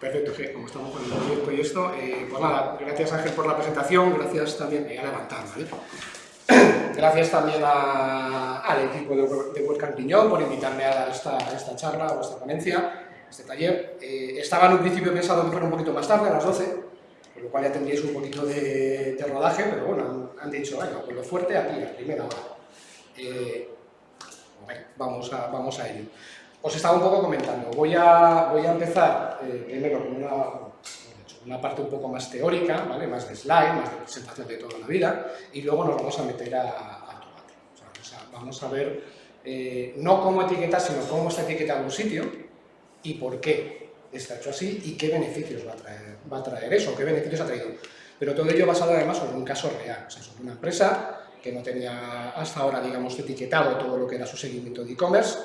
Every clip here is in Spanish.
Perfecto, que como estamos con el proyecto y esto, eh, pues nada, gracias Ángel por la presentación, gracias también, voy a levantar, ¿vale? Gracias también al equipo de, de Piñón por invitarme a esta, esta charla o esta ponencia, este taller. Eh, estaba en un principio pensado que fuera un poquito más tarde, a las 12, por lo cual ya tendríais un poquito de, de rodaje, pero bueno, han, dicho, venga, pues lo fuerte aquí, a primera hora. Eh, vamos, a, vamos a ello. Os estaba un poco comentando, voy a, voy a empezar eh, primero con una, una parte un poco más teórica, ¿vale? más de slide, más de presentación de toda la vida, y luego nos vamos a meter a, a tomate. O sea, vamos a ver eh, no cómo etiquetar, sino cómo está etiquetado un sitio y por qué está hecho así y qué beneficios va a traer, va a traer eso, qué beneficios ha traído. Pero todo ello basado además sobre un caso real, o sea, sobre una empresa que no tenía hasta ahora, digamos, etiquetado todo lo que era su seguimiento de e-commerce,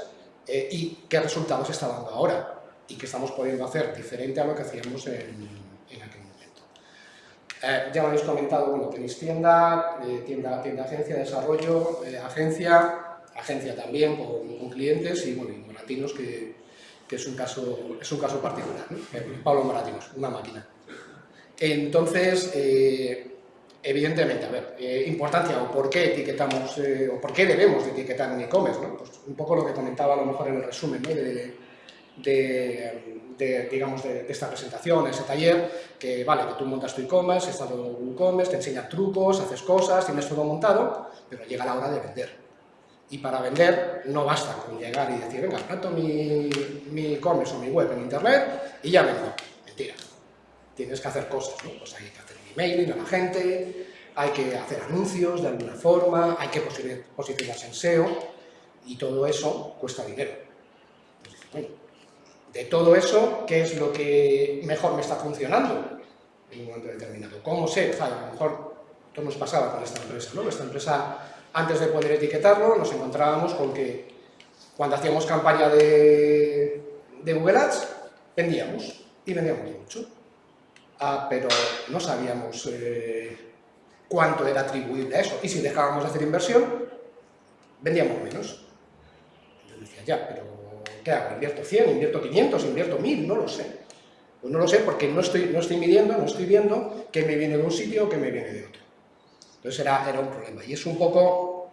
eh, y qué resultados está dando ahora y qué estamos pudiendo hacer diferente a lo que hacíamos en, en aquel momento. Eh, ya lo habéis comentado, bueno, tenéis tienda, eh, tienda, tienda agencia, desarrollo, agencia, agencia también con, con, clientes y, bueno, y Moratinos, que, que, es, un caso, es un caso particular. Pablo Moratinos, una máquina. Entonces, Evidentemente, a ver, eh, importancia o por qué etiquetamos, eh, o por qué debemos de etiquetar en e-commerce, ¿no? Pues un poco lo que comentaba a lo mejor en el resumen de, de, de, digamos, de, esta presentación, ese taller, que vale, que tú montas tu e-commerce, estás en e-commerce, te enseña trucos, haces cosas, tienes todo montado, pero llega la hora de vender. Y para vender no basta con llegar y decir, venga, planto mi e-commerce o mi web en internet y ya vendo. Mentira. Tienes que hacer cosas, ¿no? Pues hay que hacer mailing a la gente, hay que hacer anuncios de alguna forma, hay que posicionarse en SEO y todo eso cuesta dinero. de todo eso, ¿qué es lo que mejor me está funcionando en un momento determinado? ¿Cómo sé? a lo mejor esto nos pasaba con esta empresa, ¿no? Esta empresa, antes de poder etiquetarlo, nos encontrábamos con que cuando hacíamos campaña de, de Google Ads, vendíamos, y vendíamos mucho ah, pero no sabíamos eh, cuánto era atribuible a eso. Y si dejábamos de hacer inversión, vendíamos menos. Entonces decía, ya, pero ¿qué hago? ¿Invierto 100, invierto 500, invierto 1000? No lo sé. Pues no lo sé porque no estoy, no estoy midiendo, no estoy viendo qué me viene de un sitio o qué me viene de otro. Entonces era, era un problema. Y es un poco,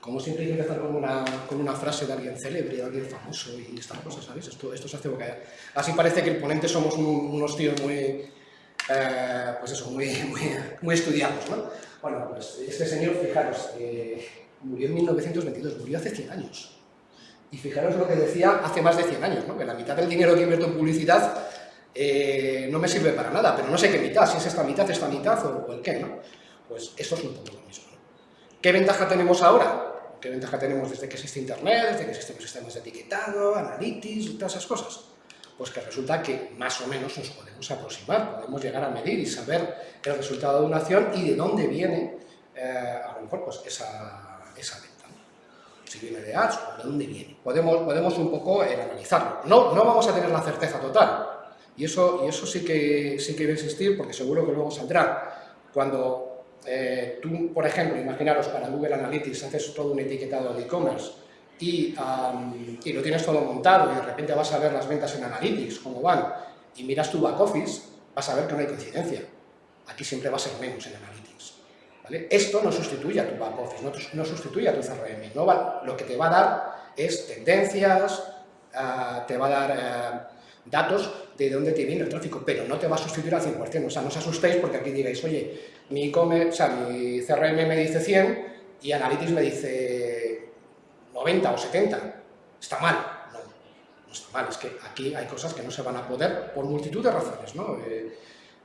como siempre hay que con una, con una frase de alguien célebre, de alguien famoso y estas cosas, ¿sabes? Esto, esto se hace boca. Así parece que el ponente somos unos tíos muy, eh, pues eso, muy, muy, muy, estudiados, ¿no? Bueno, pues este señor, fijaros, eh, murió en 1922, murió hace 100 años. Y fijaros lo que decía hace más de 100 años, ¿no? que la mitad del dinero que invierto en publicidad eh, no me sirve para nada, pero no sé qué mitad, si es esta mitad, esta mitad o, el qué, ¿no? Pues eso es un poco lo mismo. ¿no? ¿Qué ventaja tenemos ahora? ¿Qué ventaja tenemos desde que existe Internet, desde que existen los sistemas de etiquetado, analytics y todas esas cosas? Pues que resulta que más o menos nos podemos aproximar, podemos llegar a medir y saber el resultado de una acción y de dónde viene eh, a lo mejor pues, esa, esa venta. Si viene de ads o de dónde viene. Podemos, podemos un poco eh, analizarlo. No, no vamos a tener la certeza total. Y eso, y eso sí, que, sí que a existir porque seguro que luego saldrá. Cuando eh, tú, por ejemplo, imaginaros para Google Analytics haces todo un etiquetado de e-commerce y, um, y, lo tienes todo montado y de repente vas a ver las ventas en Analytics, cómo van, y miras tu back office, vas a ver que no hay coincidencia. Aquí siempre va a ser menos en Analytics. ¿vale? Esto no sustituye a tu back office, no, no sustituye a tu CRM. No va, lo que te va a dar es tendencias, uh, te va a dar uh, datos de dónde te viene el tráfico, pero no te va a sustituir al 100%. O sea, no os asustéis porque aquí digáis, oye, mi, o sea, mi CRM me dice 100 y Analytics me dice 90 o 70. Está mal no está mal, es que aquí hay cosas que no se van a poder por multitud de razones, ¿no? Eh,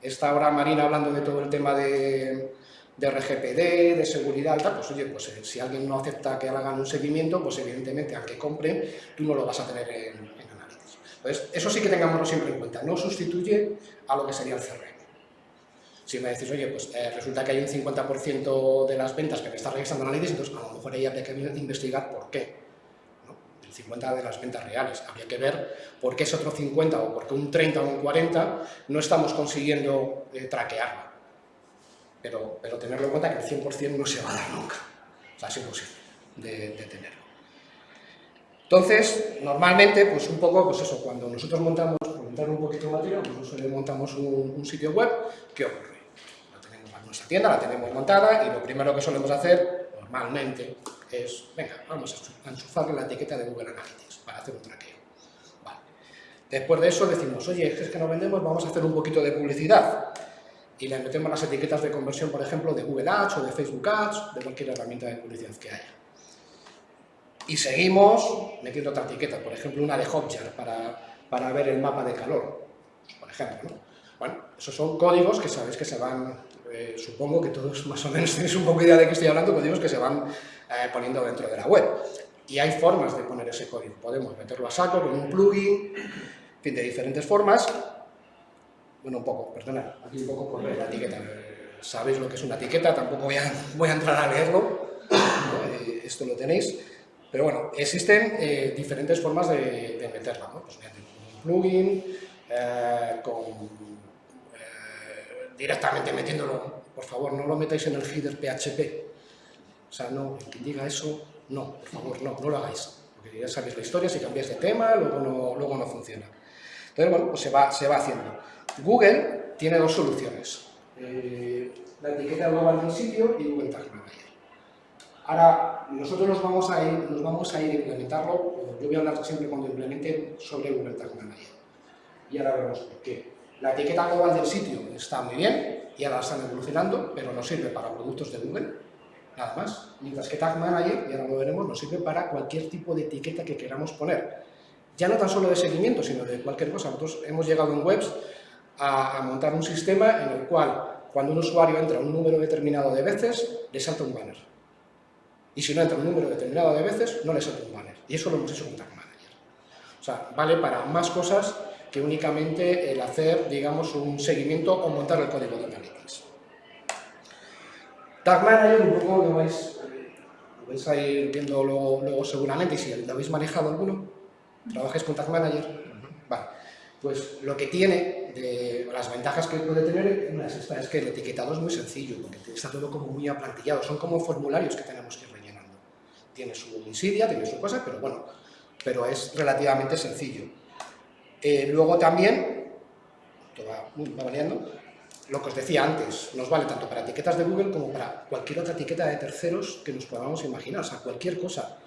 está ahora Marina hablando de todo el tema de, RGPD, de seguridad y tal, pues oye, pues eh, si alguien no acepta que hagan un seguimiento, pues evidentemente aunque compren, tú no lo vas a tener en, en análisis. Entonces, eso sí que tengámoslo siempre en cuenta, no sustituye a lo que sería el CRM. Si me decís, oye, pues eh, resulta que hay un 50% de las ventas que me está registrando análisis, entonces a lo mejor ahí habría que investigar por qué 50 de las ventas reales. Habría que ver por qué ese otro 50 o por qué un 30 o un 40 no estamos consiguiendo eh, traquearlo. Pero, tenerlo en cuenta que el 100% no se va a dar nunca. O sea, es imposible de, de tenerlo. Entonces, normalmente, pues un poco, pues eso, cuando nosotros montamos, entrar un poquito en materia, pues nosotros montamos un, un sitio web, ¿qué ocurre? Lo tenemos en nuestra tienda, la tenemos montada y lo primero que solemos hacer, normalmente, es, venga, vamos a enchufarle la etiqueta de Google Analytics para hacer un traqueo. Vale. Después de eso decimos, oye, es que no vendemos, vamos a hacer un poquito de publicidad y le metemos las etiquetas de conversión, por ejemplo, de Google Ads o de Facebook Ads, de cualquier herramienta de publicidad que haya. Y seguimos metiendo otra etiqueta, por ejemplo, una de Hotjar para, para ver el mapa de calor, por ejemplo. ¿no? Bueno, esos son códigos que sabéis que se van, eh, supongo que todos más o menos tenéis un poco de idea de qué estoy hablando, códigos que se van eh, poniendo dentro de la web. Y hay formas de poner ese código. Podemos meterlo a saco con un plugin, en fin, de diferentes formas, bueno, un poco, perdona, aquí un poco por la etiqueta. Sabéis lo que es una etiqueta, tampoco voy a, voy a entrar a leerlo, eh, esto lo tenéis. Pero bueno, existen eh, diferentes formas de, de meterla, ¿no? Pues mediante un plugin, eh, con, directamente metiéndolo, por favor, no lo metáis en el header PHP. O sea, no, quien diga eso, no, por favor, no, no lo hagáis. Porque ya sabéis la historia, si cambiáis de tema, luego no, luego no funciona. Entonces, bueno, pues se va, se va haciendo. Google tiene dos soluciones, eh, la etiqueta global del sitio y Google Tag Manager. Ahora, nosotros nos vamos a ir, nos vamos a ir a implementarlo, yo voy a hablar siempre cuando implementen sobre Google Tag Manager. Y ahora veremos por qué. La etiqueta global del sitio está muy bien y ahora están evolucionando, pero no sirve para productos de Google, nada más. Mientras que Tag Manager, y ahora lo veremos, nos sirve para cualquier tipo de etiqueta que queramos poner. Ya no tan solo de seguimiento, sino de cualquier cosa. Nosotros hemos llegado en webs a, a, montar un sistema en el cual cuando un usuario entra un número determinado de veces, le salta un banner. Y si no entra un número determinado de veces, no le salta un banner. Y eso lo hemos hecho con Tag Manager. O sea, vale para más cosas que únicamente el hacer, digamos, un seguimiento o montar el código de Analytics. Tag Manager, un poco lo vais, lo vais a ir viendo luego, luego seguramente, y si lo habéis manejado alguno, trabajáis con Tag Manager, vale. Pues lo que tiene, de, las ventajas que puede tener, una es que el etiquetado es muy sencillo, porque está todo como muy aplantillado, son como formularios que tenemos que ir rellenando. Tiene su insidia, tiene su cosa, pero bueno, pero es relativamente sencillo. Eh, luego también, va, va lo que os decía antes, nos vale tanto para etiquetas de Google como para cualquier otra etiqueta de terceros que nos podamos imaginar, o sea, cualquier cosa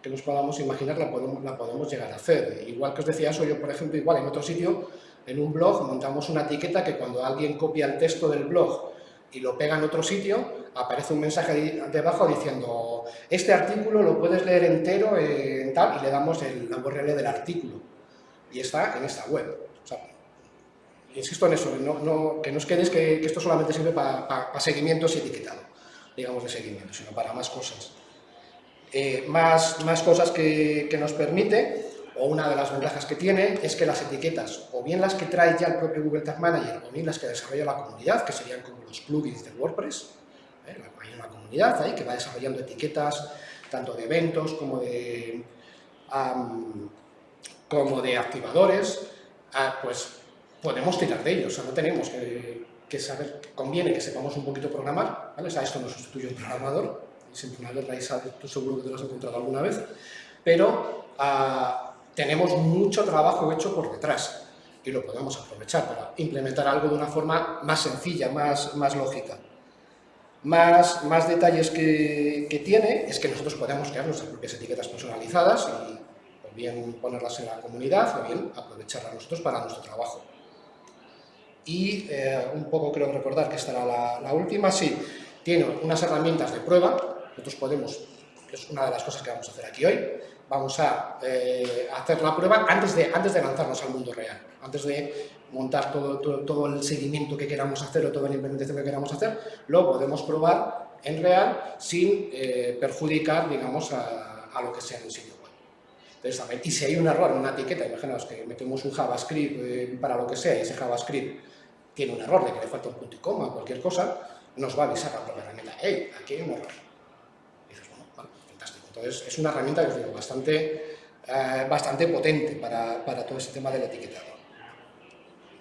que nos podamos imaginar la podemos, la podemos llegar a hacer. Igual que os decía eso, yo por ejemplo, igual en otro sitio, en un blog, montamos una etiqueta que cuando alguien copia el texto del blog y lo pega en otro sitio, aparece un mensaje debajo diciendo este artículo lo puedes leer entero en tal, y le damos el, la URL del artículo. Y está en esta web. Insisto en eso, que no os quedéis que, esto solamente sirve para pa, pa seguimientos y etiquetado, digamos de seguimiento, sino para más cosas eh, más, más cosas que, nos permite, o una de las ventajas que tiene, es que las etiquetas, o bien las que trae ya el propio Google Tag Manager, o bien las que desarrolla la comunidad, que serían como los plugins de WordPress, ¿eh? hay una comunidad ahí que va desarrollando etiquetas, tanto de eventos como de, como de activadores, uh, pues podemos tirar de ellos, o sea, no tenemos que, que saber, conviene que sepamos un poquito programar, ¿vale? O sea, esto no sustituye un programador, siempre una vez realizado, tú seguro que te lo has encontrado alguna vez, pero uh, tenemos mucho trabajo hecho por detrás y lo podemos aprovechar para implementar algo de una forma más sencilla, más, más lógica. Más, más detalles que, que, tiene es que nosotros podemos crear nuestras propias etiquetas personalizadas bien ponerlas en la comunidad o bien aprovecharlas nosotros para nuestro trabajo. Y eh, un poco creo recordar que esta era la, la última, sí, tiene unas herramientas de prueba. Nosotros podemos, que es una de las cosas que vamos a hacer aquí hoy, vamos a eh, hacer la prueba antes de, antes de lanzarnos al mundo real, antes de montar todo, todo, todo, el seguimiento que queramos hacer o toda la implementación que queramos hacer, lo podemos probar en real sin eh, perjudicar, digamos, a, a, lo que sea en el sitio Entonces, y si hay un error en una etiqueta, imaginaos que metemos un JavaScript eh, para lo que sea y ese JavaScript tiene un error de que le falta un punto y coma o cualquier cosa, nos va a avisar la propia herramienta, hey, aquí hay un error entonces, es una herramienta digo, bastante, eh, bastante potente para, para, todo ese tema del etiquetado.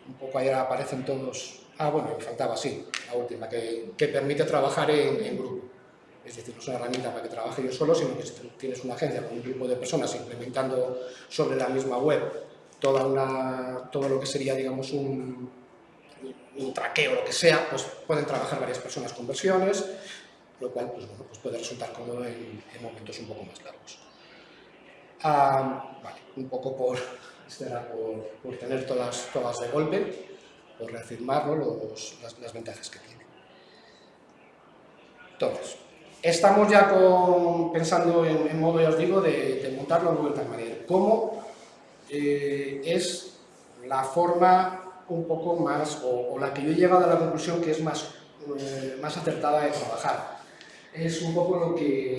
Un poco ahí aparecen todos... Ah, bueno, me faltaba, sí, la última, que, que permite trabajar en, grupo. Es decir, no es una herramienta para que trabaje yo solo, sino que si tienes una agencia con un grupo de personas implementando sobre la misma web toda una, todo lo que sería, digamos, un, un traqueo, lo que sea, pues pueden trabajar varias personas con versiones, lo cual pues, bueno, pues puede resultar cómodo en, en, momentos un poco más largos. Vale, un poco por, por, por, tener todas, todas de golpe, por reafirmar los, las, las, ventajas que tiene. Entonces, estamos ya pensando en, modo, ya os digo, de, montarlo en Google Tag. ¿Cómo eh, es la forma un poco más, o, o, la que yo he llegado a la conclusión que es más, eh, más acertada de trabajar? Es un poco lo que,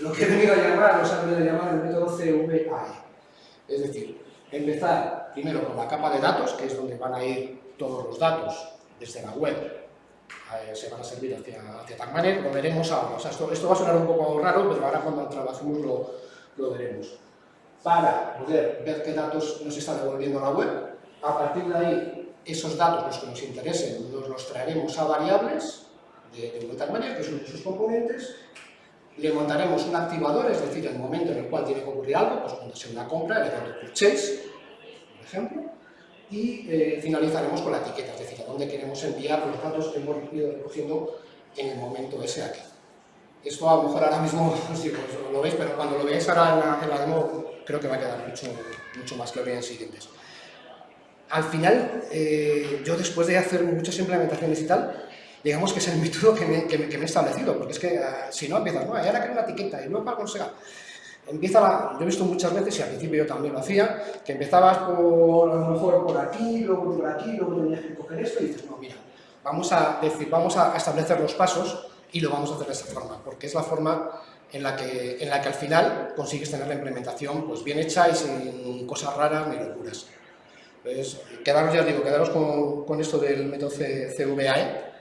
lo que he venido a llamar, o sea, he venido a llamar el método CVAE. Es decir, empezar primero con la capa de datos, que es donde van a ir todos los datos desde la web, eh, se van a servir hacia, hacia Tag Manager, lo veremos ahora. O sea, esto, esto, va a sonar un poco raro, pero ahora cuando trabajemos lo, lo veremos. Para poder ver qué datos nos está devolviendo la web, a partir de ahí, esos datos, los que nos interesen, nos los traeremos a variables de, de Google Tag Manager, que son sus componentes, le montaremos un activador, es decir, el momento en el cual tiene que ocurrir algo, pues cuando sea una compra, el evento purchase, por ejemplo, y eh, finalizaremos con la etiqueta, es decir, a dónde queremos enviar los datos que hemos ido recogiendo en el momento ese aquí. Esto a lo mejor ahora mismo sí, pues, lo veis, pero cuando lo veáis ahora en la, en la, demo creo que va a quedar mucho, mucho más claro en siguientes. Al final, eh, yo después de hacer muchas implementaciones y tal, digamos que es el método que me, que me, que me he establecido, porque es que uh, si no empiezas, no, y ahora quiero una etiqueta y luego para conseguir. Empieza yo he visto muchas veces, y al principio yo también lo hacía, que empezabas por, a lo mejor por aquí, luego por aquí, luego tenías que coger esto y dices, no, mira, vamos a, decir, vamos a establecer los pasos y lo vamos a hacer de esa forma, porque es la forma en la que, en la que al final consigues tener la implementación pues, bien hecha y sin cosas raras ni locuras. Entonces, quedaros, ya os digo, quedaros con, con esto del método CVAE,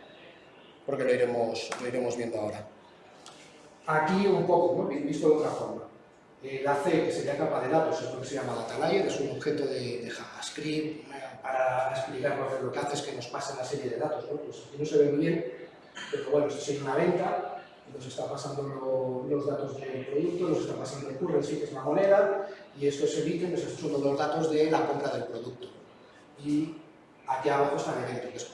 porque lo iremos, lo iremos viendo ahora. Aquí un poco, ¿no? visto de otra forma. Eh, la C, que sería capa de datos, es lo que se llama data layer, es un objeto de, JavaScript para explicar lo que hace es que nos pase la serie de datos. ¿no? Pues aquí no se ve muy bien, pero bueno, esto sería una venta, nos está pasando lo, los datos del producto, nos está pasando el currency, que es la moneda, y esto es el ítem, pues los datos de la compra del producto. Y aquí abajo está el evento, que es.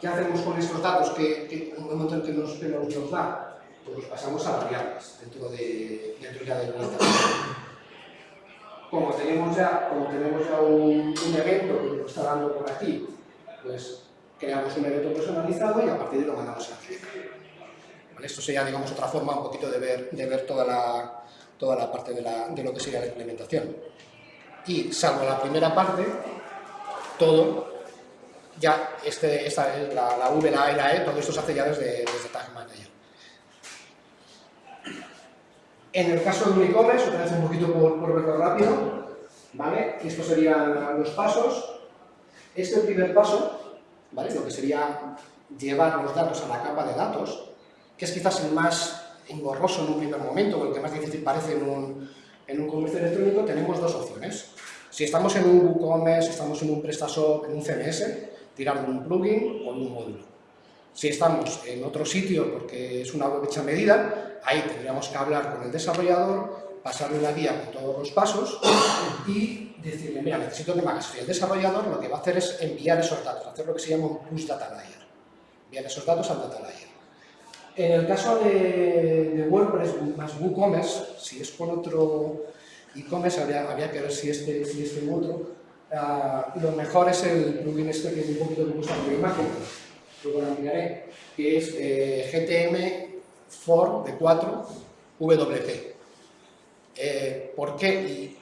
¿Qué hacemos con estos datos que, que un momento en que nos, que nos da? Pues pasamos a variables dentro, de, dentro ya del. Como tenemos ya, como tenemos ya un, evento que nos está dando por aquí, pues creamos un evento personalizado y a partir de lo mandamos a. ¿Vale? Esto sería, digamos, otra forma un poquito de ver, de ver toda, la, toda la parte de, la, de lo que sería la implementación. Y salvo la primera parte, todo ya este, esta, la, la, V, la A y la E, todo esto se hace ya desde, desde Tag Manager. En el caso de un e-commerce, otra vez un poquito por, por verlo rápido, ¿vale? Estos serían los pasos. Este primer paso, ¿vale? Lo que sería llevar los datos a la capa de datos, que es quizás el más engorroso en un primer momento, o el que más difícil parece en un, en un comercio electrónico, tenemos dos opciones. Si estamos en un WooCommerce, estamos en un PrestaShop, en un CMS, tirar de un plugin o un módulo. Si estamos en otro sitio porque es una web hecha medida, ahí tendríamos que hablar con el desarrollador, pasarle una guía con todos los pasos y decirle, mira, necesito que me hagas. Y el desarrollador lo que va a hacer es enviar esos datos, hacer lo que se llama un push data layer. Enviar esos datos al data layer. En el caso de, WordPress más WooCommerce, si es con otro e-commerce, habría, habría, que ver si este, si este otro, Uh, lo mejor es el plugin este que es un poquito que gusta por imagen, luego que es eh, GTM for de 4 WP. Eh, ¿Por qué?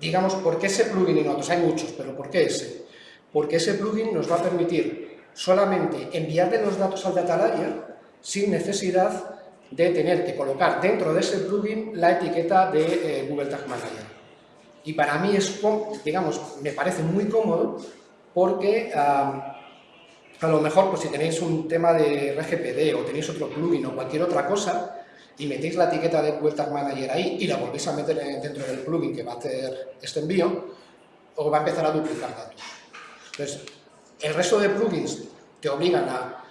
Digamos, ¿por qué ese plugin y no otros? Hay muchos, pero ¿por qué ese? Porque ese plugin nos va a permitir solamente enviarle los datos al data layer sin necesidad de tener que colocar dentro de ese plugin la etiqueta de eh, Google Tag Manager. Y para mí es, digamos, me parece muy cómodo porque um, a lo mejor pues, si tenéis un tema de RGPD o tenéis otro plugin o cualquier otra cosa y metéis la etiqueta de Google Tag Manager ahí y la volvéis a meter dentro del plugin que va a hacer este envío, o va a empezar a duplicar datos. Entonces, el resto de plugins te obligan a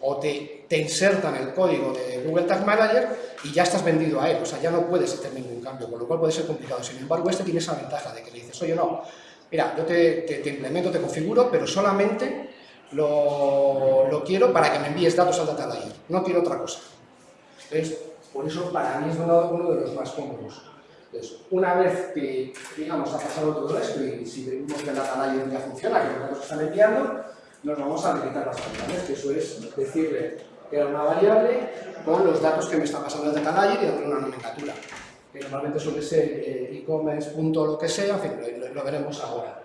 o te, te, insertan el código de Google Tag Manager y ya estás vendido a él, o sea, ya no puedes hacer ningún cambio, con lo cual puede ser complicado. Sin embargo, este tiene esa ventaja de que le dices, oye, no, mira, yo te, te, implemento, te configuro, pero solamente lo, lo, quiero para que me envíes datos al data layer, no quiero otra cosa. Entonces, por eso para mí es uno, uno de los más cómodos. Entonces, una vez que, digamos, ha pasado todo esto y si vemos que el data layer ya funciona, que los datos están enviando, nos vamos a habilitar las variables, que eso es decirle que era una variable con los datos que me está pasando el data layer y darle una nomenclatura, que normalmente suele ser eh, e-commerce, punto lo que sea, en fin, lo, veremos ahora.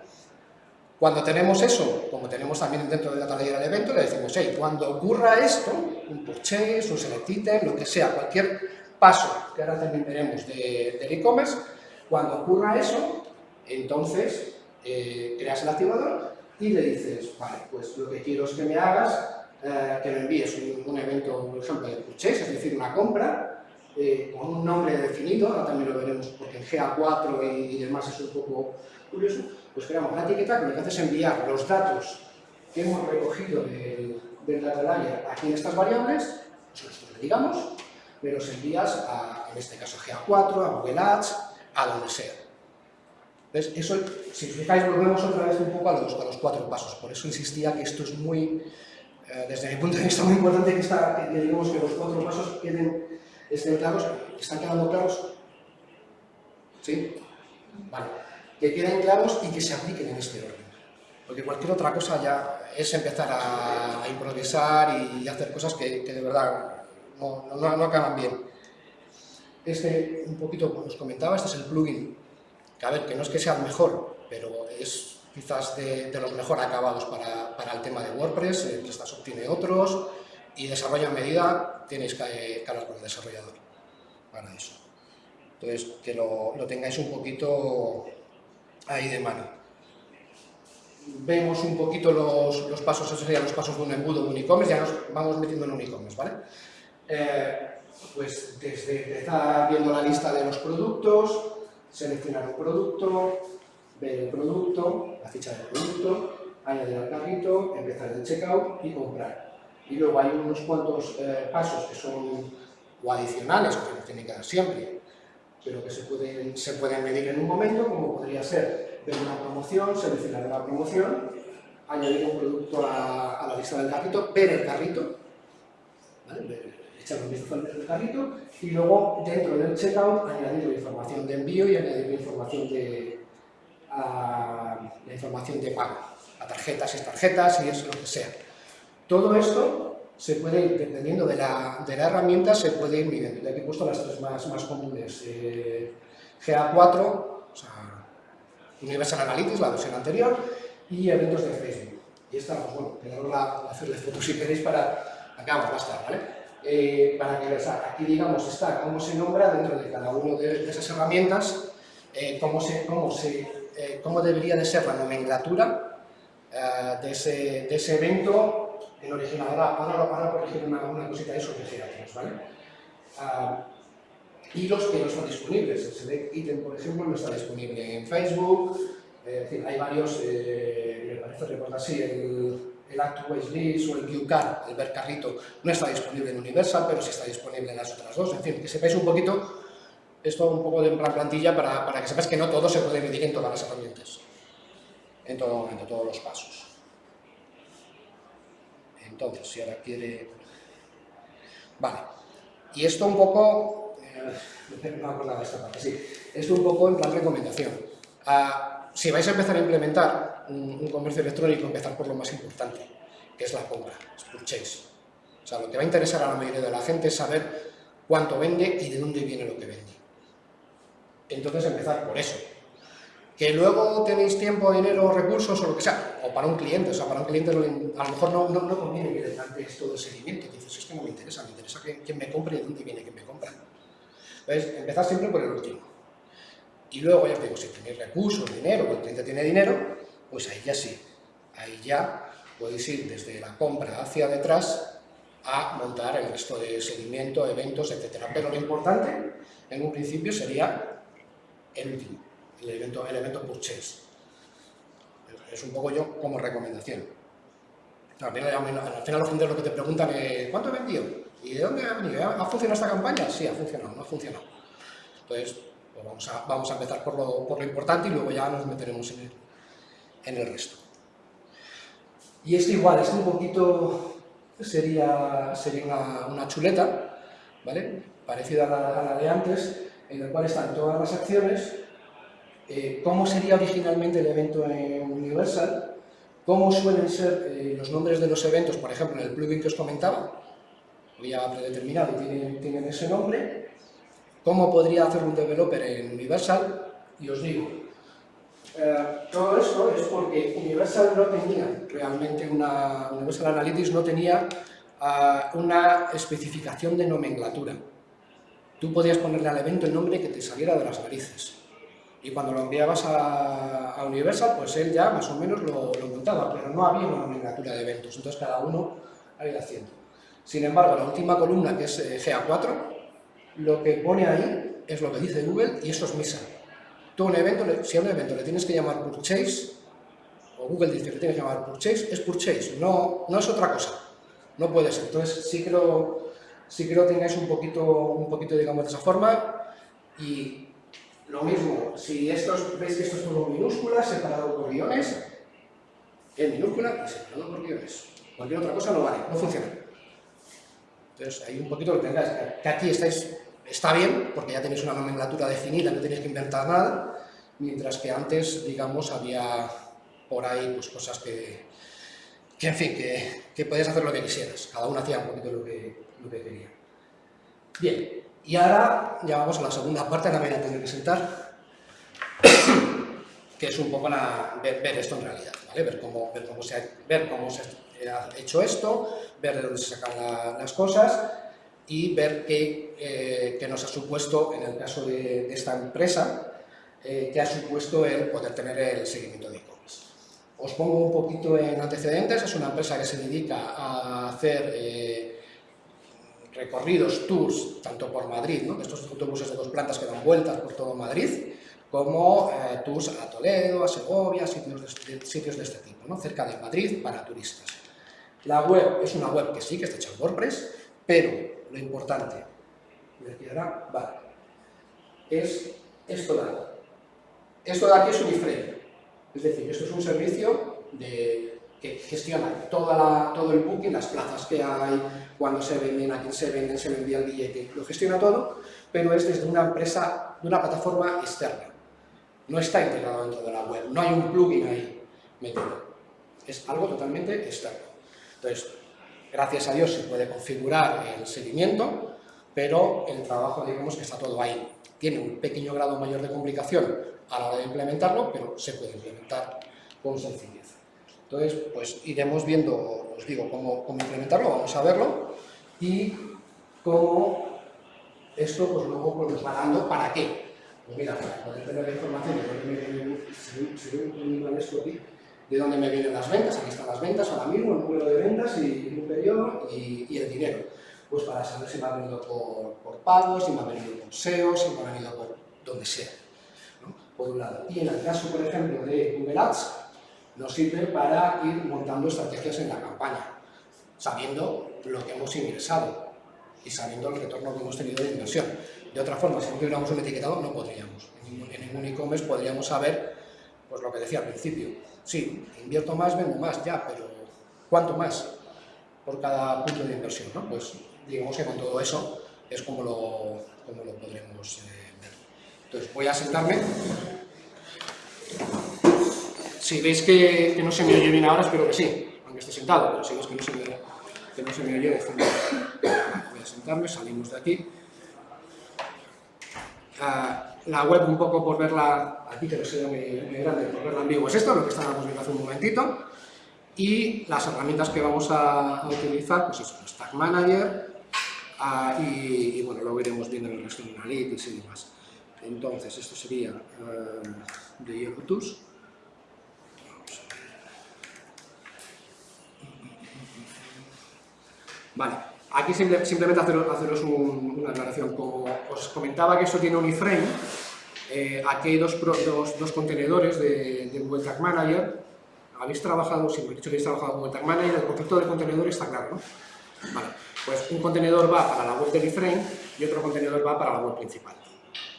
Cuando tenemos eso, como tenemos también dentro del data layer el evento, le decimos, hey, cuando ocurra esto, un purchase, un select item, lo que sea, cualquier paso, que ahora también veremos del e-commerce, cuando ocurra eso, entonces eh, creas el activador y le dices, vale, pues lo que quiero es que me hagas eh, que me envíes un, evento, por ejemplo, de purchase, es decir, una compra, eh, con un nombre definido, ahora también lo veremos porque en GA4 y, demás es un poco curioso, pues creamos una etiqueta que lo que hace es enviar los datos que hemos recogido del, data layer aquí en estas variables, eso es lo que digamos, me los envías a, en este caso, GA4, a Google Ads, a donde sea. Entonces, eso, si os fijáis, volvemos otra vez un poco a los, cuatro pasos, por eso insistía que esto es muy eh, desde mi punto de vista muy importante que, digamos que los cuatro pasos queden, estén claros, ¿están quedando claros? ¿Sí? Vale. Que queden claros y que se apliquen en este orden. Porque cualquier otra cosa ya es empezar a, improvisar y, hacer cosas que, de verdad no, acaban bien. Este, un poquito, como os comentaba, este es el plugin, que a ver, que no es que sea el mejor, pero es quizás de, los mejor acabados para, para, el tema de WordPress, eh, PrestaShop tiene otros, y desarrollo en medida tenéis que, hablar con el desarrollador para eso. Entonces, que lo tengáis un poquito ahí de mano. Vemos un poquito los, los pasos, esos serían los pasos de un embudo de un e-commerce, ya nos vamos metiendo en un e-commerce, ¿vale? Eh, pues desde empezar viendo la lista de los productos, seleccionar un producto, ver el producto, la ficha del producto, añadir al carrito, empezar el checkout y comprar. Y luego hay unos cuantos eh, pasos que son o adicionales, que no tienen que dar siempre, pero que se pueden, se pueden medir en un momento, como podría ser ver una promoción, seleccionar una promoción, añadir un producto a, la lista del carrito, ver el carrito, ¿vale? echar un vistazo al carrito, y luego dentro del checkout añadir la información de envío y añadir la información de, a la información de pago, a tarjetas y tarjetas y eso lo que sea. Todo esto se puede, dependiendo de la, de la herramienta, se puede ir midiendo. Aquí he puesto las tres más, más comunes. Eh, GA4, o sea, Universal Analytics, la versión anterior, y eventos de Facebook. Y esta, pues bueno, quedaros la, hacerle fotos si queréis para... Acá vamos a estar, ¿vale? Eh, para que veáis, aquí digamos está cómo se nombra dentro de cada una de, de esas herramientas, eh, cómo, se, cómo se eh, cómo debería de ser la nomenclatura eh, de, ese, de, ese, evento en original. Ahora, ahora, corregir una, una, cosita de eso que ¿vale? Ah, y los que no están disponibles. El select item, por ejemplo, no está disponible en Facebook. Eh, decir, hay varios, me parece recordar así, el, el Waste List o el QCard, el ver carrito, no está disponible en Universal, pero sí está disponible en las otras dos. En fin, que sepáis un poquito esto un poco de plantilla para, para que sepas que no todo se puede medir en todas las herramientas, en todo momento, todos los pasos. Entonces, si ahora quiere... Vale, y esto un poco... Eh, no acordaba esta parte, sí. Esto un poco en plan recomendación. Ah, si vais a empezar a implementar un, un, comercio electrónico, empezar por lo más importante, que es la compra, es purchase. O sea, lo que va a interesar a la mayoría de la gente es saber cuánto vende y de dónde viene lo que vende. Entonces empezar por eso. Que luego tenéis tiempo, dinero, recursos o lo que sea, o para un cliente, o sea, para un cliente a lo mejor no, no, no conviene que le plantees todo el seguimiento, dices, es no me interesa, me interesa que, me compre y de dónde viene que me compra. Entonces, empezar siempre por el último. Y luego, ya os digo, si tenéis recursos, dinero, o el cliente tiene dinero, pues ahí ya sí, ahí ya podéis ir desde la compra hacia detrás a montar el resto de seguimiento, eventos, etc. Pero lo importante, en un principio, sería el último, el evento, el evento purchase. Es un poco yo como recomendación. Al final, al final los lo que te preguntan es ¿cuánto he vendido? ¿Y de dónde ha venido? ¿Ha funcionado esta campaña? Sí, ha funcionado, no ha funcionado. Entonces, pues vamos, a, vamos a empezar por lo, por lo importante y luego ya nos meteremos en el, en el resto. Y esto igual, es un poquito sería, sería una, chuleta, ¿vale? Parecida a la, a la, de antes, en el cual están todas las acciones, eh, cómo sería originalmente el evento en Universal, cómo suelen ser eh, los nombres de los eventos, por ejemplo, en el plugin que os comentaba, ya predeterminado y tienen, tienen ese nombre, cómo podría hacer un developer en Universal, y os digo, eh, todo esto es porque Universal no tenía realmente una, Universal Analytics no tenía uh, una especificación de nomenclatura. Tú podías ponerle al evento el nombre que te saliera de las narices. Y cuando lo enviabas a, a Universal, pues él ya más o menos lo, lo, montaba, pero no había una nomenclatura de eventos, entonces cada uno ha ido haciendo. Sin embargo, la última columna, que es eh, GA4, lo que pone ahí es lo que dice Google y eso es misa. Tú un evento, si a un evento le tienes que llamar purchase, o Google dice que le tienes que llamar purchase, es purchase, no, no es otra cosa. No puede ser. Entonces sí que lo, sí que lo tengáis un poquito, un poquito, digamos, de esa forma. Y lo mismo, si estos, veis que esto es todo minúscula, separado por guiones, en minúscula y separado por guiones. Cualquier otra cosa no vale, no funciona. Entonces, hay un poquito que tengáis, que aquí estáis Está bien, porque ya tenéis una nomenclatura definida, no tenéis que inventar nada, mientras que antes, digamos, había por ahí pues, cosas que, que en fin, que, que podías hacer lo que quisieras. Cada uno hacía un poquito lo que, lo que quería. Bien, y ahora ya vamos a la segunda parte, la voy a tener que sentar, que es un poco la, ver, ver, esto en realidad, ¿vale? ver, cómo, ver, cómo se ha, ver cómo se ha hecho esto, ver de dónde se sacan la, las cosas y ver qué, eh, qué, nos ha supuesto, en el caso de, de esta empresa, eh, qué ha supuesto el poder tener el seguimiento de e-commerce. Os pongo un poquito en antecedentes, es una empresa que se dedica a hacer eh, recorridos, tours, tanto por Madrid, ¿no? estos autobuses de dos plantas que dan vueltas por todo Madrid, como eh, tours a Toledo, a Segovia, sitios de, sitios de este tipo, ¿no? cerca de Madrid para turistas. La web es una web que sí, que está hecha en WordPress, pero lo importante, quedará, vale, es esto de aquí. Esto de aquí es un iframe, es decir, esto es un servicio de, que gestiona toda todo el booking, las plazas que hay, cuando se venden, a quién se venden, se envía el billete, lo gestiona todo, pero es desde una empresa, de una plataforma externa. No está integrado dentro de la web, no hay un plugin ahí metido. Es algo totalmente externo. Entonces, Gracias a Dios se puede configurar el seguimiento, pero el trabajo, digamos que está todo ahí. Tiene un pequeño grado mayor de complicación a la hora de implementarlo, pero se puede implementar con sencillez. Entonces, pues iremos viendo, os digo, cómo, implementarlo, vamos a verlo, y cómo esto pues luego pues, nos va dando para qué. Pues mira, para poder tener la información de dónde me viene, si, si, esto aquí, de dónde me vienen las ventas, aquí están las ventas ahora mismo, el número de ventas y un periodo y, el dinero. Pues para saber si me ha venido por, pagos, si me ha venido por SEO, si me ha venido por donde sea. Por un lado. Y en el caso, por ejemplo, de Google Ads, nos sirve para ir montando estrategias en la campaña, sabiendo lo que hemos ingresado y sabiendo el retorno que hemos tenido de inversión. De otra forma, si no tuviéramos un etiquetado, no podríamos. En ningún e-commerce podríamos saber, pues lo que decía al principio, sí, invierto más, vendo más, ya, pero ¿cuánto más por cada punto de inversión? ¿no? Pues digamos que con todo eso es como lo, como lo podremos eh, ver. Entonces voy a sentarme. Si veis que, no se me oye bien ahora, espero que sí, aunque esté sentado, pero si veis que no se me, que no se me oye. Voy a sentarme, salimos de aquí. Uh, la web un poco por verla, aquí que no sea muy, muy grande, por verla en vivo es esto, lo que estábamos viendo hace un momentito, y las herramientas que vamos a, utilizar, pues eso, el Tag Manager, uh, y, bueno, luego iremos viendo el resto de Analytics y demás. Entonces, esto sería uh, de Yellow Tools. Vale, Aquí simplemente haceros una aclaración. Como os comentaba que esto tiene un iframe, eh, aquí hay dos, dos, contenedores de, de, Google Tag Manager. Habéis trabajado, si me he dicho que habéis trabajado con Google Tag Manager, el concepto de contenedor está claro, ¿no? Vale. Pues un contenedor va para la web del iframe y otro contenedor va para la web principal.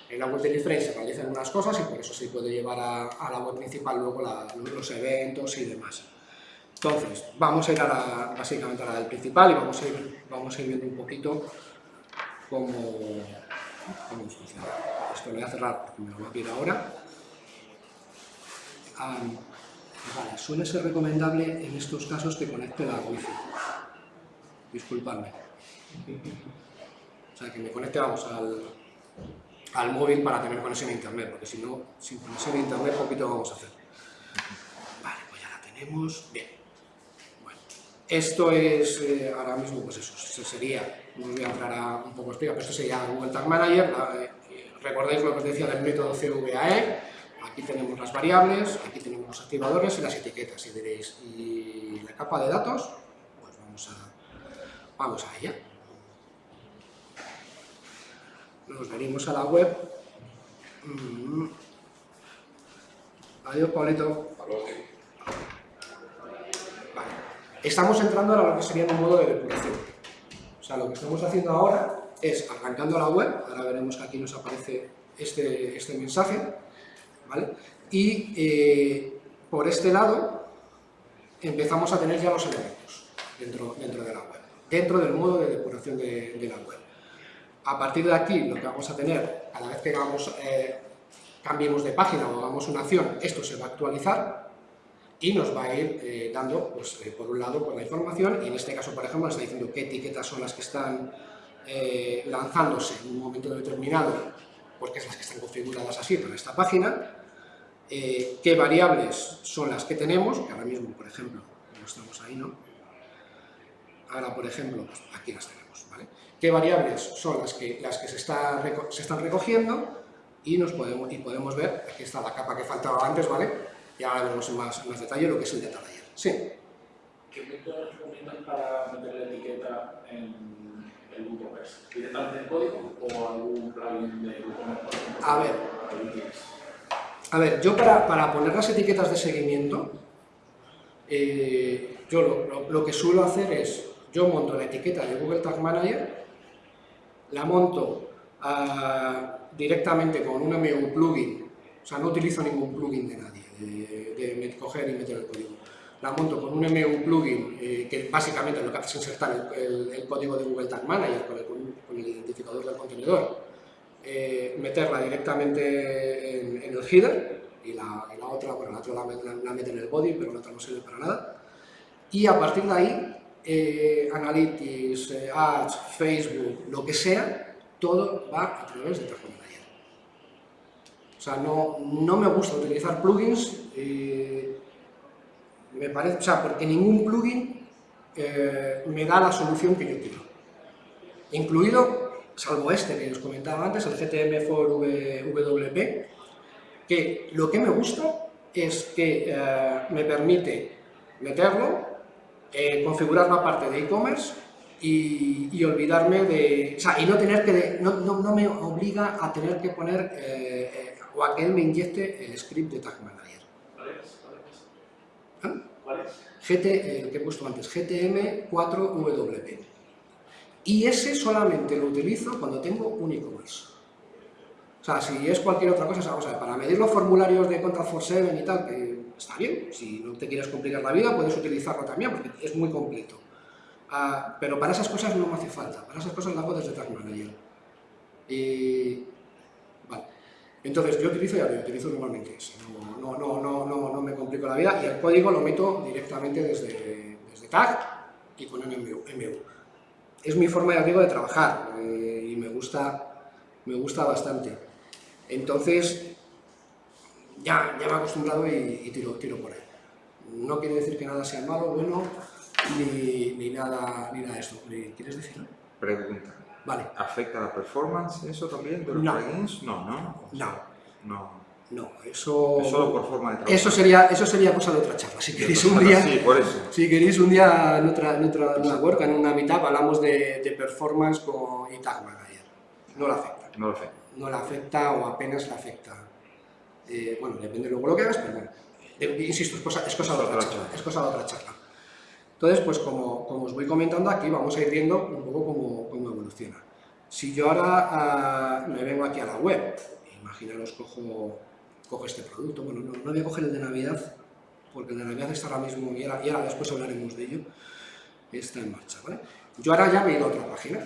En la web del iframe se realizan unas cosas y por eso se puede llevar a, la web principal luego los eventos y demás. Entonces, vamos a ir a básicamente a la del principal y vamos a ir, vamos a ir viendo un poquito cómo, cómo funciona. Esto lo voy a cerrar porque me lo voy a pedir ahora. vale, suele ser recomendable en estos casos que conecte la wifi. Disculpadme. O sea, que me conecte, vamos, al, al móvil para tener conexión a internet, porque si no, sin conexión a internet poquito vamos a hacer. Vale, pues ya la tenemos. Bien. Esto es, eh, ahora mismo, pues eso, sería, no voy a entrar un poco explicar, pero esto sería Google Tag Manager, eh, recordáis lo que os decía del método CVAE, aquí tenemos las variables, aquí tenemos los activadores y las etiquetas, y diréis, ¿y la capa de datos? Pues vamos a, vamos a ella nos venimos a la web. Mm. Adiós, Pablito. Vale. Estamos entrando a lo que sería un modo de depuración. O sea, lo que estamos haciendo ahora es arrancando la web, ahora veremos que aquí nos aparece este, este mensaje, ¿vale? Y eh, por este lado empezamos a tener ya los elementos dentro, dentro de la web, dentro del modo de depuración de la web. A partir de aquí, lo que vamos a tener, cada vez que hagamos, eh, cambiemos de página o hagamos una acción, esto se va a actualizar y nos va a ir eh, dando, pues, eh, por un lado, pues, la información, y en este caso, por ejemplo, nos está diciendo qué etiquetas son las que están lanzándose en un momento determinado, porque es las que están configuradas así para esta página, qué variables son las que tenemos, que ahora mismo, por ejemplo, no estamos ahí, ¿no? Ahora, por ejemplo, pues aquí las tenemos, ¿vale? qué variables son las que, las que se, se están recogiendo y, nos podemos, y podemos ver, aquí está la capa que faltaba antes, ¿vale? Y ahora veremos en más, más detalle lo que es el data layer. Sí. ¿Qué métodos recomiendan para meter la etiqueta en el WooCommerce? ¿Directamente en código o algún plugin de WooCommerce? A ver, a ver, yo para, para poner las etiquetas de seguimiento, eh, yo lo, lo que suelo hacer es, yo monto la etiqueta de Google Tag Manager la monto ah, directamente con un MU plugin, o sea, no utilizo ningún plugin de nadie, de, coger y meter el código. La monto con un MU plugin eh, que básicamente lo que hace es insertar el, código de Google Tag Manager con el, identificador del contenedor, eh, meterla directamente en, el header y la, otra, bueno, la otra la, la, mete en el body, pero la otra no sirve para nada. Y a partir de ahí eh, Analytics, eh, Ads, Facebook, lo que sea, todo va a través de Tag O sea, no, no, me gusta utilizar plugins, eh, me parece, o sea, porque ningún plugin me da la solución que yo quiero. Incluido, salvo este que os comentaba antes, el GTM for WP, que lo que me gusta es que me permite meterlo eh, configurar la parte de e-commerce y, olvidarme de... O sea, y no tener que... no, no, me obliga a tener que poner eh, eh, o a que él me inyecte el script de Tag Manager. ¿Cuál es? GT, el que he puesto antes, GTM4WP. Y ese solamente lo utilizo cuando tengo un e-commerce. O sea, si es cualquier otra cosa, vamos a ver, para medir los formularios de Contact for Seven y tal, que está bien, si no te quieres complicar la vida puedes utilizarlo también porque es muy completo. Ah, pero para esas cosas no me hace falta, para esas cosas lo hago desde Tag Manager. Y... Entonces yo utilizo ya lo utilizo normalmente, no, no, no, no, no me complico la vida y el código lo meto directamente desde, desde Tag y con MU. Es mi forma, ya digo, de trabajar eh, y me gusta, me gusta bastante. Entonces, ya, ya me he acostumbrado y, tiro, tiro por ahí. No quiere decir que nada sea malo, bueno, ni, ni nada, ni nada de esto. ¿Quieres decirlo? Pregunta. Vale. ¿Afecta la performance eso también de los no. plugins? No, ¿no? no. No. No, eso... Es solo por forma de trabajo. Eso sería, eso sería cosa de otra charla. Si queréis un día... Sí, por eso. Si queréis un día en otra, en otra, en una en una mitad, hablamos de, de performance con y Tag Manager. No la afecta. No la afecta. No la afecta o apenas la afecta. Eh, bueno, depende luego lo que hagas, pero bueno, insisto, es cosa, es cosa, de otra charla, es cosa de otra charla. Entonces, pues como, como, os voy comentando aquí, vamos a ir viendo un poco evoluciona. Si yo ahora uh, me vengo aquí a la web, imaginaros cojo, cojo este producto, bueno, no, no voy a coger el de Navidad, porque el de Navidad está ahora mismo, y ahora, y ahora después hablaremos de ello, está en marcha, ¿vale? Yo ahora ya me he ido a otra página,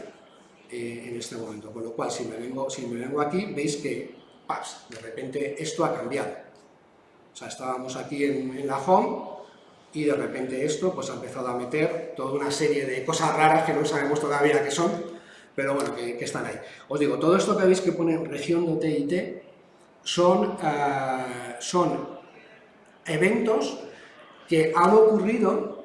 eh, en este momento, con lo cual si me vengo, si me vengo aquí, veis que, ¡paps!, de repente esto ha cambiado. O sea, estábamos aquí en, en la home, y de repente esto pues ha empezado a meter toda una serie de cosas raras que no sabemos todavía qué son, pero bueno, que, están ahí. Os digo, todo esto que veis que pone región TIT son, uh, son eventos que han ocurrido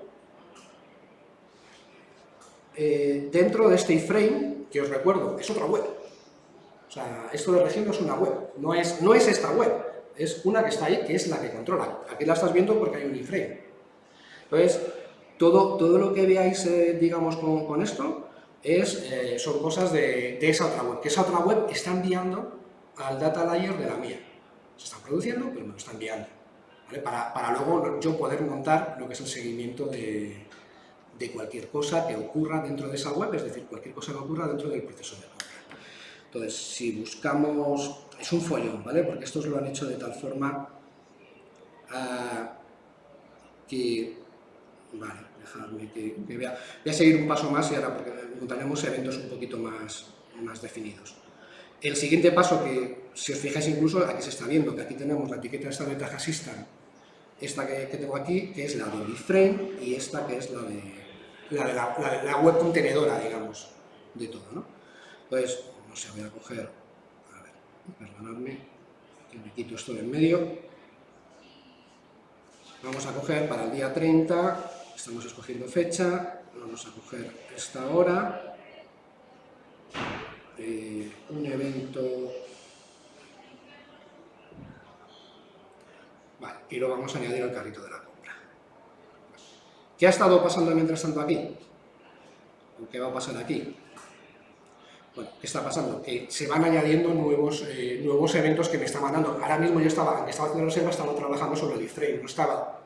eh, dentro de este iframe, que os recuerdo, es otra web. O sea, esto de región es una web, no es, no es esta web, es una que está ahí, que es la que controla. Aquí la estás viendo porque hay un iframe. Entonces, todo, todo lo que veáis, eh, digamos, con, con, esto, es, eh, son cosas de, esa otra web, que esa otra web está enviando al data layer de la mía. Se está produciendo, pero me lo está enviando. Para, para, luego yo poder montar lo que es el seguimiento de, de, cualquier cosa que ocurra dentro de esa web, es decir, cualquier cosa que ocurra dentro del proceso de compra. Entonces, si buscamos... Es un follón, ¿vale? Porque estos lo han hecho de tal forma uh, que Vale, dejadme que, que, vea. Voy a seguir un paso más y ahora encontraremos eventos un poquito más, más definidos. El siguiente paso que, si os fijáis incluso, aquí se está viendo, que aquí tenemos la etiqueta esta de Task Assistant, esta que, que, tengo aquí, que es la de Frame y esta que es la de la, la, la, la web contenedora, digamos, de todo, ¿no? Entonces, no sé, voy a coger, a ver, perdonadme, que me quito esto de en medio, vamos a coger para el día 30 estamos escogiendo fecha, vamos a coger esta hora, eh, un evento, vale, y lo vamos a añadir al carrito de la compra. ¿Qué ha estado pasando mientras tanto aquí? qué va a pasar aquí? Bueno, ¿qué está pasando? Que se van añadiendo nuevos, eh, nuevos eventos que me están mandando. Ahora mismo yo estaba, estaba haciendo reserva, estaba trabajando sobre el iframe, no estaba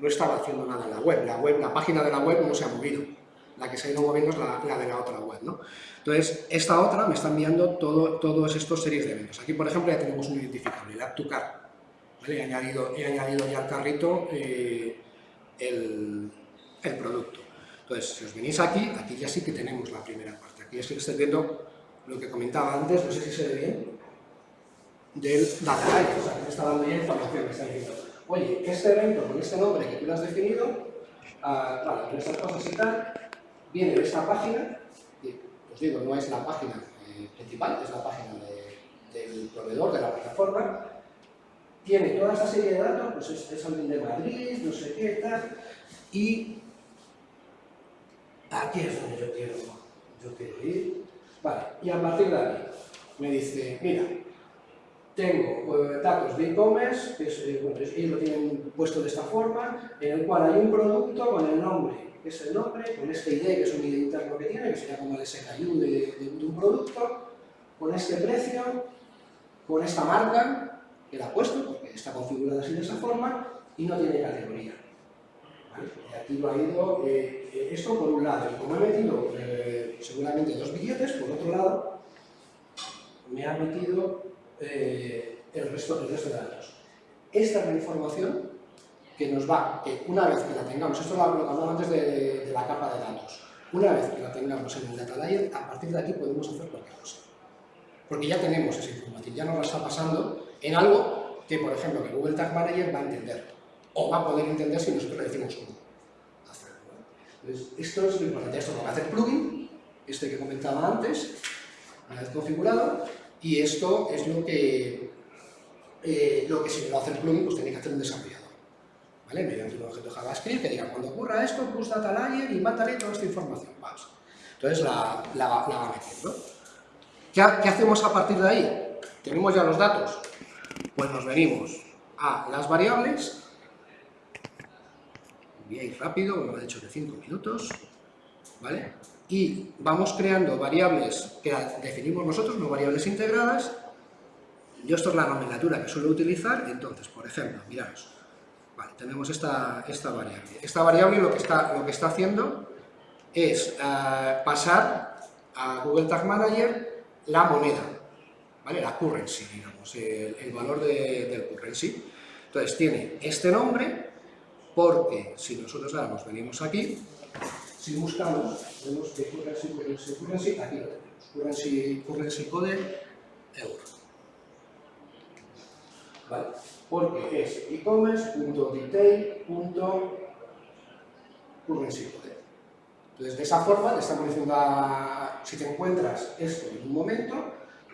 no estaba haciendo nada en la web. La, web, la página de la web no se ha movido. La que se ha ido moviendo es la, de la otra web. ¿no? Entonces, esta otra me está enviando todo, todos estos series de eventos. Aquí, por ejemplo, ya tenemos un identificable, el cart. ¿vale? He, añadido, he añadido ya al carrito eh, el, el, producto. Entonces, si os venís aquí, aquí ya sí que tenemos la primera parte. Aquí sí que estáis viendo lo que comentaba antes, no sé si se ve bien, del data que está dando ya información, me está diciendo oye, este evento con este nombre que tú lo has definido, vale, con estas cosas y tal, viene de esta página, y os digo, no es la página eh, principal, es la página de, del proveedor de la plataforma, tiene toda esta serie de datos, pues es, alguien de Madrid, no sé qué, tal, y aquí es donde yo quiero, yo quiero ir, vale, y a partir de aquí me dice, mira, tengo eh, datos de e-commerce, que eh, ellos lo tienen puesto de esta forma, en el cual hay un producto con el nombre, que es el nombre, con este ID, que es un ID interno que tiene, que sería como el SKU de, de, de un producto, con este precio, con esta marca, que la ha puesto, porque está configurada así de esa forma, y no tiene categoría. Y aquí lo ha ido, eh, eh, esto por un lado, y como he metido seguramente dos billetes, por otro lado, me ha metido eh, el, resto, el resto de datos. Esta es la información que nos va, que una vez que la tengamos, esto es lo hablaba antes de, de, la capa de datos, una vez que la tengamos en el data layer, a partir de aquí podemos hacer cualquier cosa. Porque ya tenemos esa información, ya nos la está pasando en algo que, por ejemplo, que Google Tag Manager va a entender, o va a poder entender si nosotros le decimos hacerlo. Entonces, esto es lo importante, esto lo va a hacer plugin, este que comentaba antes, una vez configurado, y esto es lo que, eh, lo que si me lo hace el plugin, pues tiene que hacer un desarrollador. ¿Vale? Mediante un objeto JavaScript que diga, cuando ocurra esto, plus data layer y mátale toda esta información. Vamos. Entonces la, la, la va metiendo. ¿Qué, ¿Qué hacemos a partir de ahí? Tenemos ya los datos. Pues nos venimos a las variables. Voy a ir rápido, me ha hecho de 5 minutos. ¿Vale? Y vamos creando variables que definimos nosotros, no variables integradas. Yo esto es la nomenclatura que suelo utilizar, entonces, por ejemplo, miraros, Vale, tenemos esta, esta variable. Esta variable lo que está, lo que está haciendo es eh, pasar a Google Tag Manager la moneda, ¿vale? la currency, digamos, el, el valor de- del currency. Entonces tiene este nombre porque si nosotros ahora nos venimos aquí, si buscamos, vemos que currency, currency, currency, aquí lo tenemos, currency, currency code euro. ¿Vale? Porque es e-commerce.detail.currency code. Entonces, de esa forma, le estamos diciendo a, si te encuentras esto en un momento,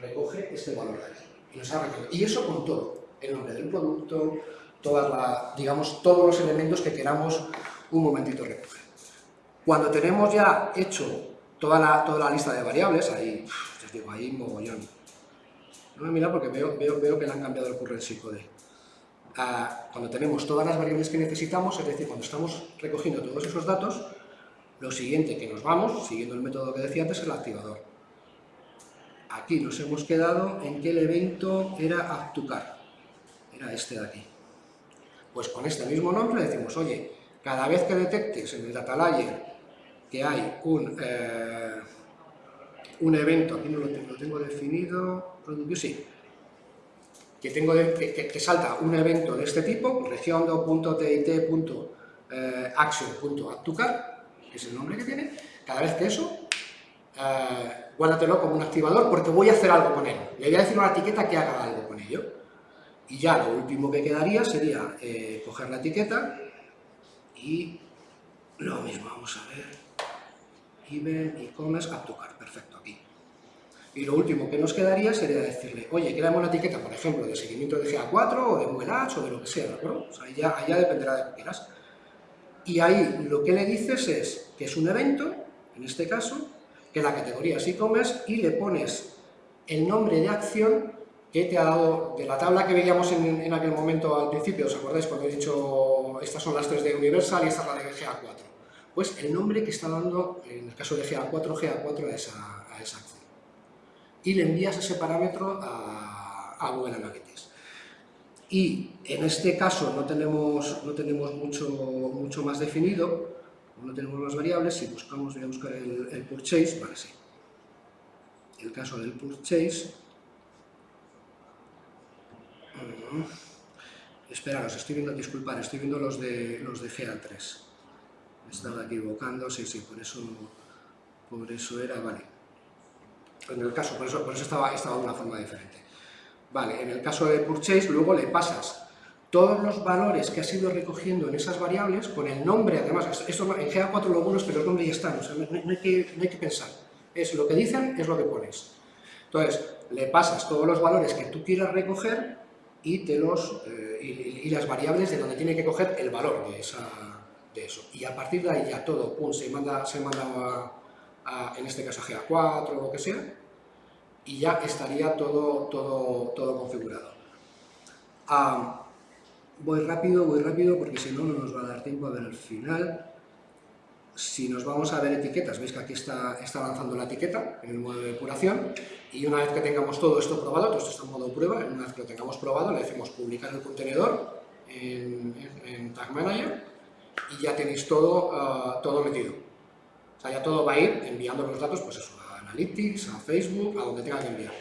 recoge este valor de aquí. Y, nos ha y eso con todo, el nombre del producto, todas la, digamos, todos los elementos que queramos un momentito recoger. Cuando tenemos ya hecho toda la, lista de variables, ahí, os digo, ahí mogollón. No me mira porque veo, veo, veo que le han cambiado el currency code. Ah, cuando tenemos todas las variables que necesitamos, es decir, cuando estamos recogiendo todos esos datos, lo siguiente que nos vamos, siguiendo el método que decía antes, es el activador. Aquí nos hemos quedado en que el evento era actucar, era este de aquí. Pues con este mismo nombre decimos, oye, cada vez que detectes en el data layer que hay un, eh, un evento, aquí no lo tengo, lo tengo definido, sí, que, tengo que, que- salta un evento de este tipo, regiondo.tit.action.actucar, que es el nombre que tiene, cada vez que eso, eh, guárdatelo como un activador porque voy a hacer algo con él. Le voy a decir una etiqueta que haga algo con ello. Y ya lo último que quedaría sería eh, coger la etiqueta y lo mismo, vamos a ver, event, e-commerce, actucar, perfecto, aquí. Y lo último que nos quedaría sería decirle, oye, créame una etiqueta, por ejemplo, de seguimiento de GA4 o de Google Ads o de lo que sea, ¿de acuerdo? O sea, ya, ya dependerá de lo que quieras. Y ahí lo que le dices es que es un evento, en este caso, que la categoría es e-commerce y le pones el nombre de acción que te ha dado de la tabla que veíamos en, en aquel momento al principio, ¿os acordáis cuando he dicho estas son las tres de Universal y esta es la de GA4? Pues el nombre que está dando, en el caso de GA4, GA4 a esa, acción. Y le envías ese parámetro a, Google Analytics. Y en este caso no tenemos, no tenemos mucho, mucho más definido, no tenemos las variables, si buscamos, voy a buscar el, purchase, vale, sí. El caso del purchase, Mm. Esperaros, estoy viendo, disculpad, estoy viendo los de, los de GA3. Estaba equivocando, sí, sí, por eso, por eso era, vale. En el caso, por eso, por eso estaba, estaba de una forma diferente. Vale, en el caso de purchase, luego le pasas todos los valores que has ido recogiendo en esas variables con el nombre, además, esto en GA4 lo bueno es que los nombres ya están, o sea, no, no hay que, no hay que pensar. Es lo que dicen, es lo que pones. Entonces, le pasas todos los valores que tú quieras recoger y, te los, eh, y, y las variables de donde tiene que coger el valor de, esa, de eso. Y a partir de ahí ya todo, pum, se manda, se manda a, a, en este caso a GA4 o lo que sea, y ya estaría todo, todo, todo configurado. Ah, voy rápido, voy rápido, porque si no, no nos va a dar tiempo a ver el final. Si nos vamos a ver etiquetas, veis que aquí está, está lanzando la etiqueta en el modo de depuración y una vez que tengamos todo esto probado, todo esto está en modo prueba, una vez que lo tengamos probado le decimos publicar el contenedor en, en, en Tag Manager y ya tenéis todo, uh, todo metido. O sea, ya todo va a ir enviando los datos pues eso, a Analytics, a Facebook, a donde tenga que enviar.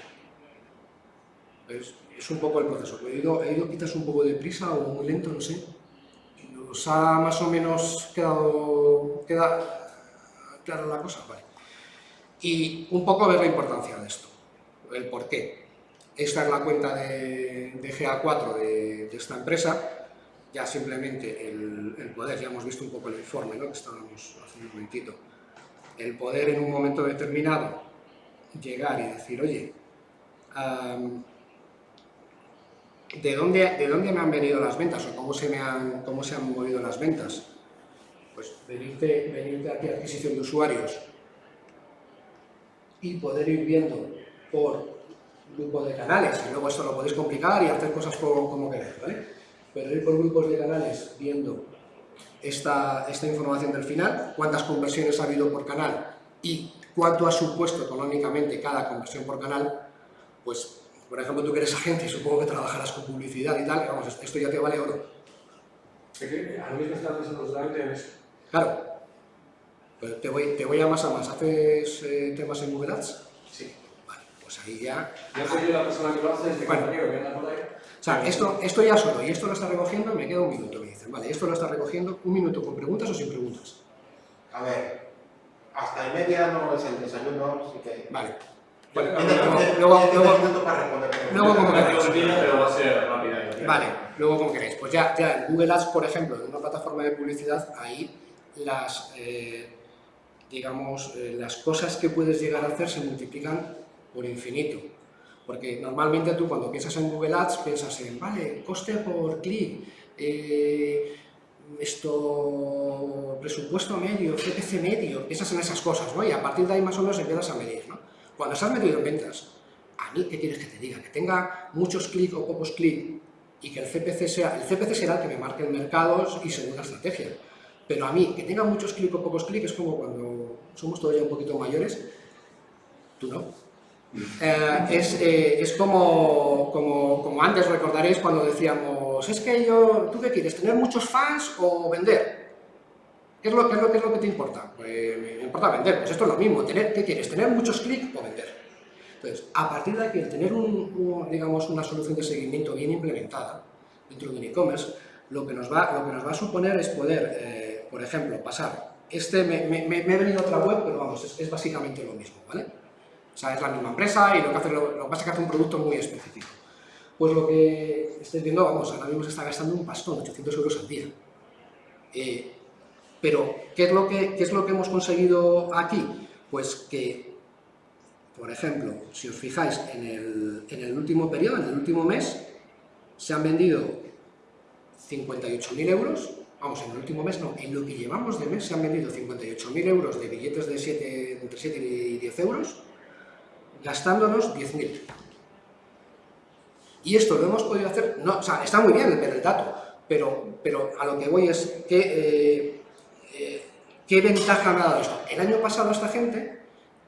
Es, un poco el proceso. He ido, he ido quizás un poco de prisa o muy lento, no sé. ¿Os ha más o menos quedado queda clara la cosa? Vale. Y un poco ver la importancia de esto, el por qué. Esta es la cuenta de, de GA4 de, de, esta empresa, ya simplemente el, poder, ya hemos visto un poco el informe ¿no? que estábamos hace un momentito, el poder en un momento determinado llegar y decir, oye, ¿de, dónde, ¿de dónde me han venido las ventas o cómo se, me han, cómo se han movido las ventas? Pues venirte, venirte aquí a adquisición de usuarios y poder ir viendo por grupos de canales, y luego esto lo podéis complicar y hacer cosas como, como queráis, ¿vale? Pero ir por grupos de canales viendo esta, esta información del final, cuántas conversiones ha habido por canal y cuánto ha supuesto económicamente cada conversión por canal, pues, por ejemplo, tú que eres agente y supongo que trabajarás con publicidad y tal, vamos, esto ya te vale oro. Es que a mí me está pensando en eso. Claro. Pero te voy, te voy a más a más. ¿Haces eh, temas en Google Ads? Sí. Vale, pues ahí ya... No soy yo la persona que lo hace, es mi Bueno. compañero que anda por ahí. Sea, esto, esto ya solo, y esto lo está recogiendo, me queda un minuto, me dicen. Vale, esto lo está recogiendo, un minuto con preguntas o sin preguntas. A ver, hasta y media no es el desayuno, así que... Vale. Bueno, luego- luego- 15 luego- como queráis. tengo sentido, pero va a ser rápida. y- Vale, luego como queréis. Pues ya, ya en Google Ads, por ejemplo, en una plataforma de publicidad, ahí las, eh, digamos, eh, las cosas que puedes llegar a hacer se multiplican por infinito. Porque normalmente tú cuando piensas en Google Ads piensas en, vale, coste por clic, eh, esto, presupuesto medio, CPC medio, piensas en esas cosas, ¿no? Y a partir de ahí más o menos empiezas a medir, ¿no? Cuando estás metido en ventas, a mí, ¿qué quieres que te diga? Que tenga muchos clics o pocos clics y que el CPC sea, el CPC será el que me marque el mercado y según la estrategia. Pero a mí, que tenga muchos clics o pocos clics es como cuando somos todos ya un poquito mayores, tú no. Eh, es, eh, es como, como, como antes recordaréis cuando decíamos, es que yo, ¿tú qué quieres? ¿Tener muchos fans o vender? ¿Qué es lo, qué es lo, qué es lo que te importa? Pues me importa vender, pues esto es lo mismo, tener, ¿qué quieres? ¿Tener muchos clics o vender? Entonces, a partir de aquí, el tener un, un, digamos, una solución de seguimiento bien implementada dentro de un e-commerce, lo, que nos va, lo que nos va a suponer es poder, eh, por ejemplo, pasar, este me, me, me he venido a otra web, pero vamos, es, es básicamente lo mismo, ¿vale? O sea, es la misma empresa y lo que hace, lo, lo que pasa es que hace un producto muy específico. Pues lo que estáis viendo, vamos, ahora mismo se está gastando un pastón, 800 euros al día. Eh, pero, ¿qué es, lo que, ¿qué es lo que hemos conseguido aquí? Pues que, por ejemplo, si os fijáis, en el, en el último periodo, en el último mes, se han vendido 58.000 euros, vamos, en el último mes no, en lo que llevamos de mes se han vendido 58.000 euros de billetes de 7, entre 7 y 10 euros, gastándonos 10.000. Y esto lo hemos podido hacer, no, está muy bien ver el dato, pero, pero a lo que voy es que, eh, eh, ¿qué ventaja ha dado esto? El año pasado esta gente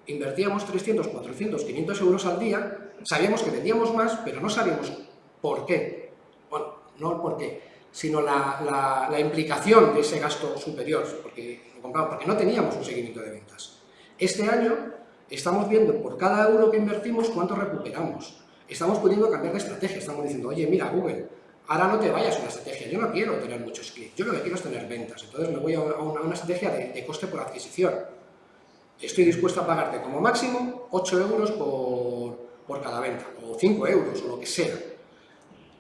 invertíamos 300, 400, 500 euros al día, sabíamos que vendíamos más, pero no sabíamos por qué. Bueno, no el por qué, sino la, la, la implicación de ese gasto superior, porque, porque no teníamos un seguimiento de ventas. Este año estamos viendo por cada euro que invertimos cuánto recuperamos. Estamos pudiendo cambiar de estrategia, estamos diciendo, oye, mira, Google, ahora no te vayas a una estrategia, yo no quiero tener muchos clics, yo lo que quiero es tener ventas, entonces me voy a una, estrategia de, coste por adquisición. Estoy dispuesto a pagarte como máximo 8 euros por, por cada venta, o 5 euros, o lo que sea.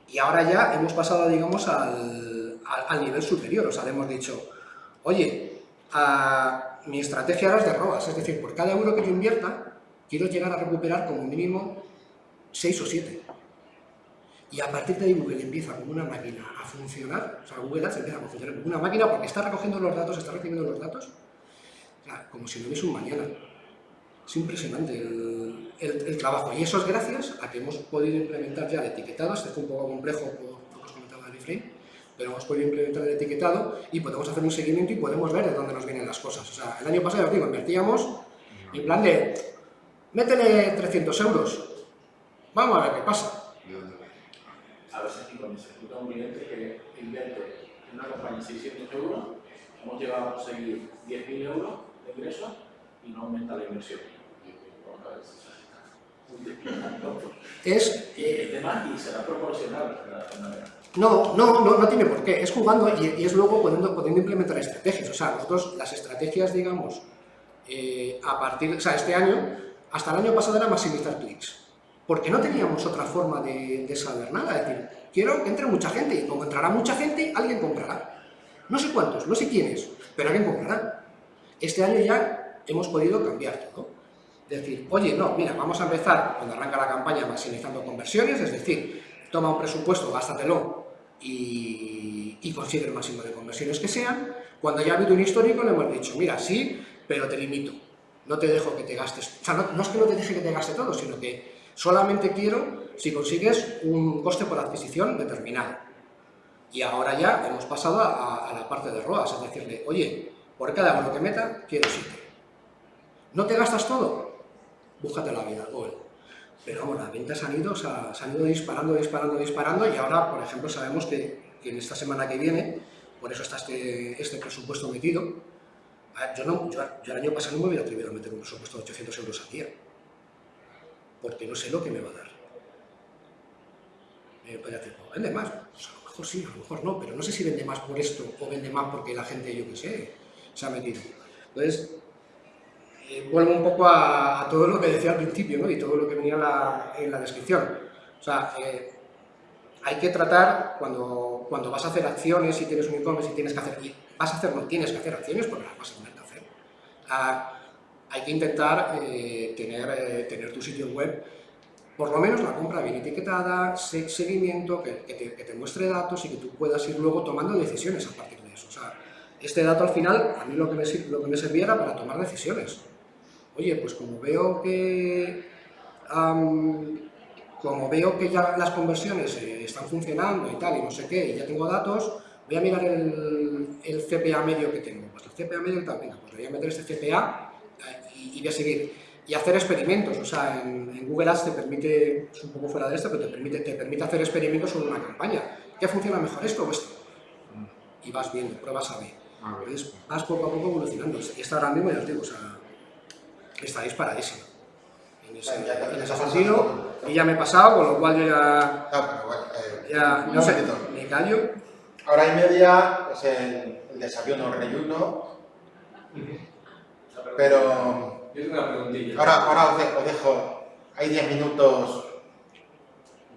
Y ahora ya hemos pasado, digamos, al, al, al nivel superior, o sea, le hemos dicho, oye, a, mi estrategia ahora es de ROAS, es decir, por cada euro que yo invierta, quiero llegar a recuperar como mínimo 6 o 7. Y a partir de ahí Google empieza como una máquina a funcionar, o sea, Google Ads empieza a funcionar como una máquina porque está recogiendo los datos, está recibiendo los datos, como si no hubiese un mañana. Es impresionante el, trabajo y eso es gracias a que hemos podido implementar ya el etiquetado, fue un poco complejo por lo que os comentaba de pero hemos podido implementar el etiquetado y podemos hacer un seguimiento y podemos ver de dónde nos vienen las cosas. O sea, el año pasado, os digo, invertíamos en plan de, métele 300 euros, vamos a ver qué pasa. A veces aquí cuando se escucha un cliente que invierte en una campaña 600 euros, hemos llegado a conseguir 10.000 euros de ingresos y no aumenta la inversión. Es... Eh, el tema y será proporcional. No, no, no, no tiene por qué. Es jugando y, es luego pudiendo, pudiendo, implementar estrategias. O sea, nosotros las estrategias, digamos, eh, a partir, o sea, este año, hasta el año pasado era maximizar clics. Porque no teníamos otra forma de, saber nada. Es decir, quiero que entre mucha gente y como entrará mucha gente, alguien comprará. No sé cuántos, no sé quiénes, pero alguien comprará. Este año ya hemos podido cambiar. Es decir, oye, no, mira, vamos a empezar cuando arranca la campaña maximizando conversiones, es decir, toma un presupuesto, gástatelo y, consigue el máximo de conversiones que sean. Cuando ya ha habido un histórico le hemos dicho, mira, sí, pero te limito, no te dejo que te gastes, o sea, no, es que no te deje que te gaste todo, sino que solamente quiero si consigues un coste por adquisición determinado. Y ahora ya hemos pasado a, a la parte de ROAS, es decirle, oye, por cada euro que meta, quiero 7. ¿No te gastas todo? Búscate la vida, Google. Pero vamos, las ventas han ido, se han ido disparando, disparando, disparando y ahora, por ejemplo, sabemos que, que en esta semana que viene por eso está este, este presupuesto metido. Yo, no, yo, el año pasado no me hubiera atrevido a meter un presupuesto de 800 euros al día, porque no sé lo que me va a dar. Me podría decir, "Pues vende más, pues a lo mejor sí, a lo mejor no, pero no sé si vende más por esto o vende más porque la gente, yo qué sé, se ha metido. Entonces, eh, vuelvo un poco a, a todo lo que decía al principio ¿no? y todo lo que venía en la, en la descripción. O sea, eh, hay que tratar cuando, cuando vas a hacer acciones y tienes un e-commerce y tienes que hacer, y vas a hacer, no tienes que hacer acciones porque las vas a tener que hacer. Ah, hay que intentar eh, tener, eh, tener tu sitio web, por lo menos la compra bien etiquetada, se- seguimiento, que, que te, que te muestre datos y que tú puedas ir luego tomando decisiones a partir de eso. O sea, este dato al final, a mí lo que me, lo que me servía era para tomar decisiones. Oye, pues como veo que como veo que ya las conversiones eh, están funcionando y tal, y no sé qué, y ya tengo datos, voy a mirar el, el CPA medio que tengo. Pues el CPA medio tal, venga, pues le voy a meter este CPA eh, y, y voy a seguir. Y hacer experimentos, o sea, en, en Google Ads te permite, es un poco fuera de esto, pero te permite, te permite hacer experimentos sobre una campaña. ¿Qué funciona mejor, esto o esto? Y vas viendo, pruebas a ver. Entonces, vas poco a poco evolucionando. Y esta ahora mismo, ya os digo, o sea, está disparadísima. En ese, Bueno, ya en ese sentido, pasas. y ya me he pasado, con lo cual yo ya, Ah, pero bueno, eh, ya no sé, me callo. Hora y media es el, el desayuno, el reyuno, pero Yo tengo una preguntilla. ahora, ahora os, de- os dejo, hay 10 minutos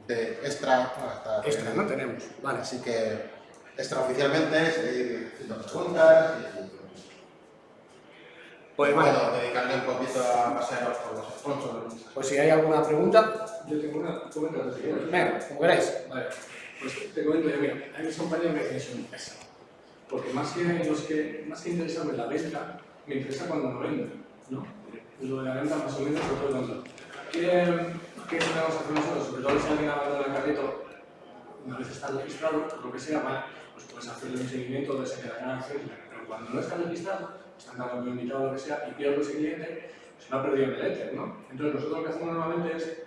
de extra hasta Extra, ¿no? Tenemos, vale. Así que extraoficialmente seguir haciendo preguntas y Pues bueno, bueno, dedicarle un poquito a pasearos por los sponsors. pues si hay alguna pregunta, Yo tengo una, quieres. venga, como queráis. Vale, pues te comento yo, mira, a mis compañeros me tienes una empresa. Porque más que, los que, más que interesarme la venta, me interesa cuando no vendo, ¿no? Lo de la venta más o menos lo puedo vender. ¿Qué, qué podemos hacer nosotros? Sobre todo si alguien abandona el carrito, una vez está registrado, por lo que sea, vale, pues puedes hacerle un seguimiento de quedará etcétera. Pero cuando no está registrado, están dando invitado lo que sea, y pierdo ese cliente, pues no ha perdido el éter, ¿no? Entonces nosotros lo que hacemos normalmente es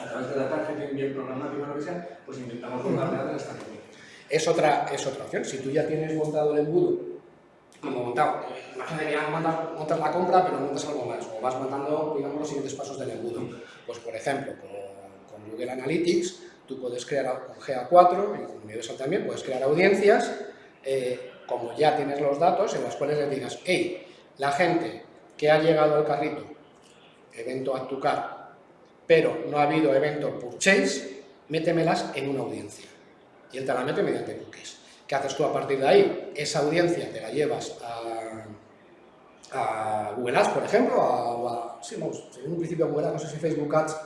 a través de la targeting bien programática o lo que sea, pues intentamos de esta cliente. Es otra, es otra opción. Si tú ya tienes montado el embudo, como montado, imagínate que ya montas, montas la compra, pero montas algo más, o vas montando, digamos, los siguientes pasos del embudo. Pues, por ejemplo, con, con Google Analytics, tú puedes crear, con GA4, y con Universal también, puedes crear audiencias, eh, como ya tienes los datos, en las cuales le digas, hey, la gente que ha llegado al carrito, evento Add to Cart, pero no ha habido evento Purchase, métemelas en una audiencia y él te la mete mediante cookies. ¿Qué haces tú a partir de ahí? Esa audiencia te la llevas a, a Google Ads, por ejemplo, a, a- sí, en un principio Google Ads, no sé si Facebook Ads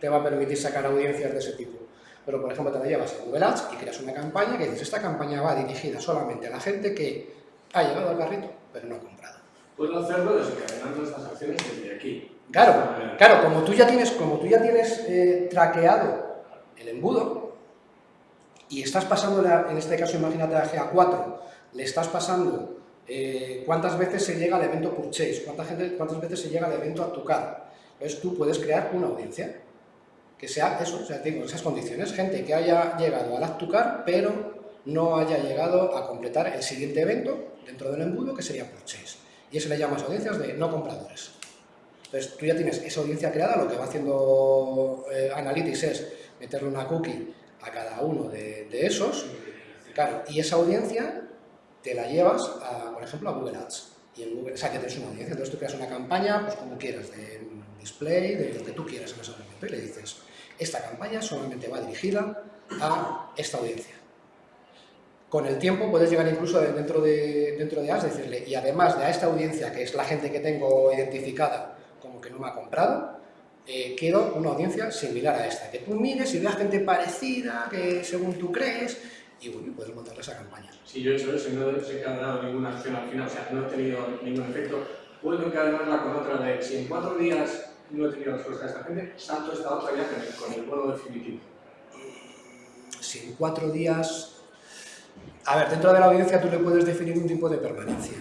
te va a permitir sacar audiencias de ese tipo, pero por ejemplo te la llevas a Google Ads y creas una campaña que dices, esta campaña va dirigida solamente a la gente que ha llegado al carrito, pero no ha comprado. Puedo hacerlo desencadenando estas acciones desde aquí. Claro, claro, como tú ya tienes, como tú ya tienes eh, traqueado el embudo y estás pasando, en este caso imagínate a GA4, le estás pasando eh, cuántas veces se llega al evento purchase, cuánta gente, cuántas veces se llega al evento a tu cara. Entonces tú puedes crear una audiencia que sea eso, o sea, digo, esas condiciones, gente que haya llegado al Actucar, pero no haya llegado a completar el siguiente evento dentro del embudo, que sería purchase. Y eso le llamas audiencias de no compradores. Entonces, tú ya tienes esa audiencia creada, lo que va haciendo eh, Analytics es meterle una cookie a cada uno de, de esos, claro, y esa audiencia te la llevas, a, por ejemplo, a Google Ads. Y en Google, o sea, que tienes una audiencia, entonces tú creas una campaña, pues como quieras, de display, de lo que tú quieras en ese momento, y le dices, esta campaña solamente va dirigida a esta audiencia. Con el tiempo puedes llegar incluso de- dentro de, dentro de Ads, decirle, y además de a esta audiencia, que es la gente que tengo identificada como que no me ha comprado, eh, quiero una audiencia similar a esta, que tú mires y veas gente parecida, que según tú crees, y bueno, puedes montarle esa campaña. Si yo he hecho eso y no he desencadenado ninguna acción al final, o sea, no he tenido ningún efecto, puedo encadenarla con otra de si en cuatro días no he tenido respuesta de esta gente, salto esta otra vía con el, bono definitivo. Si en cuatro días... A ver, dentro de la audiencia tú le puedes definir un tipo de permanencia.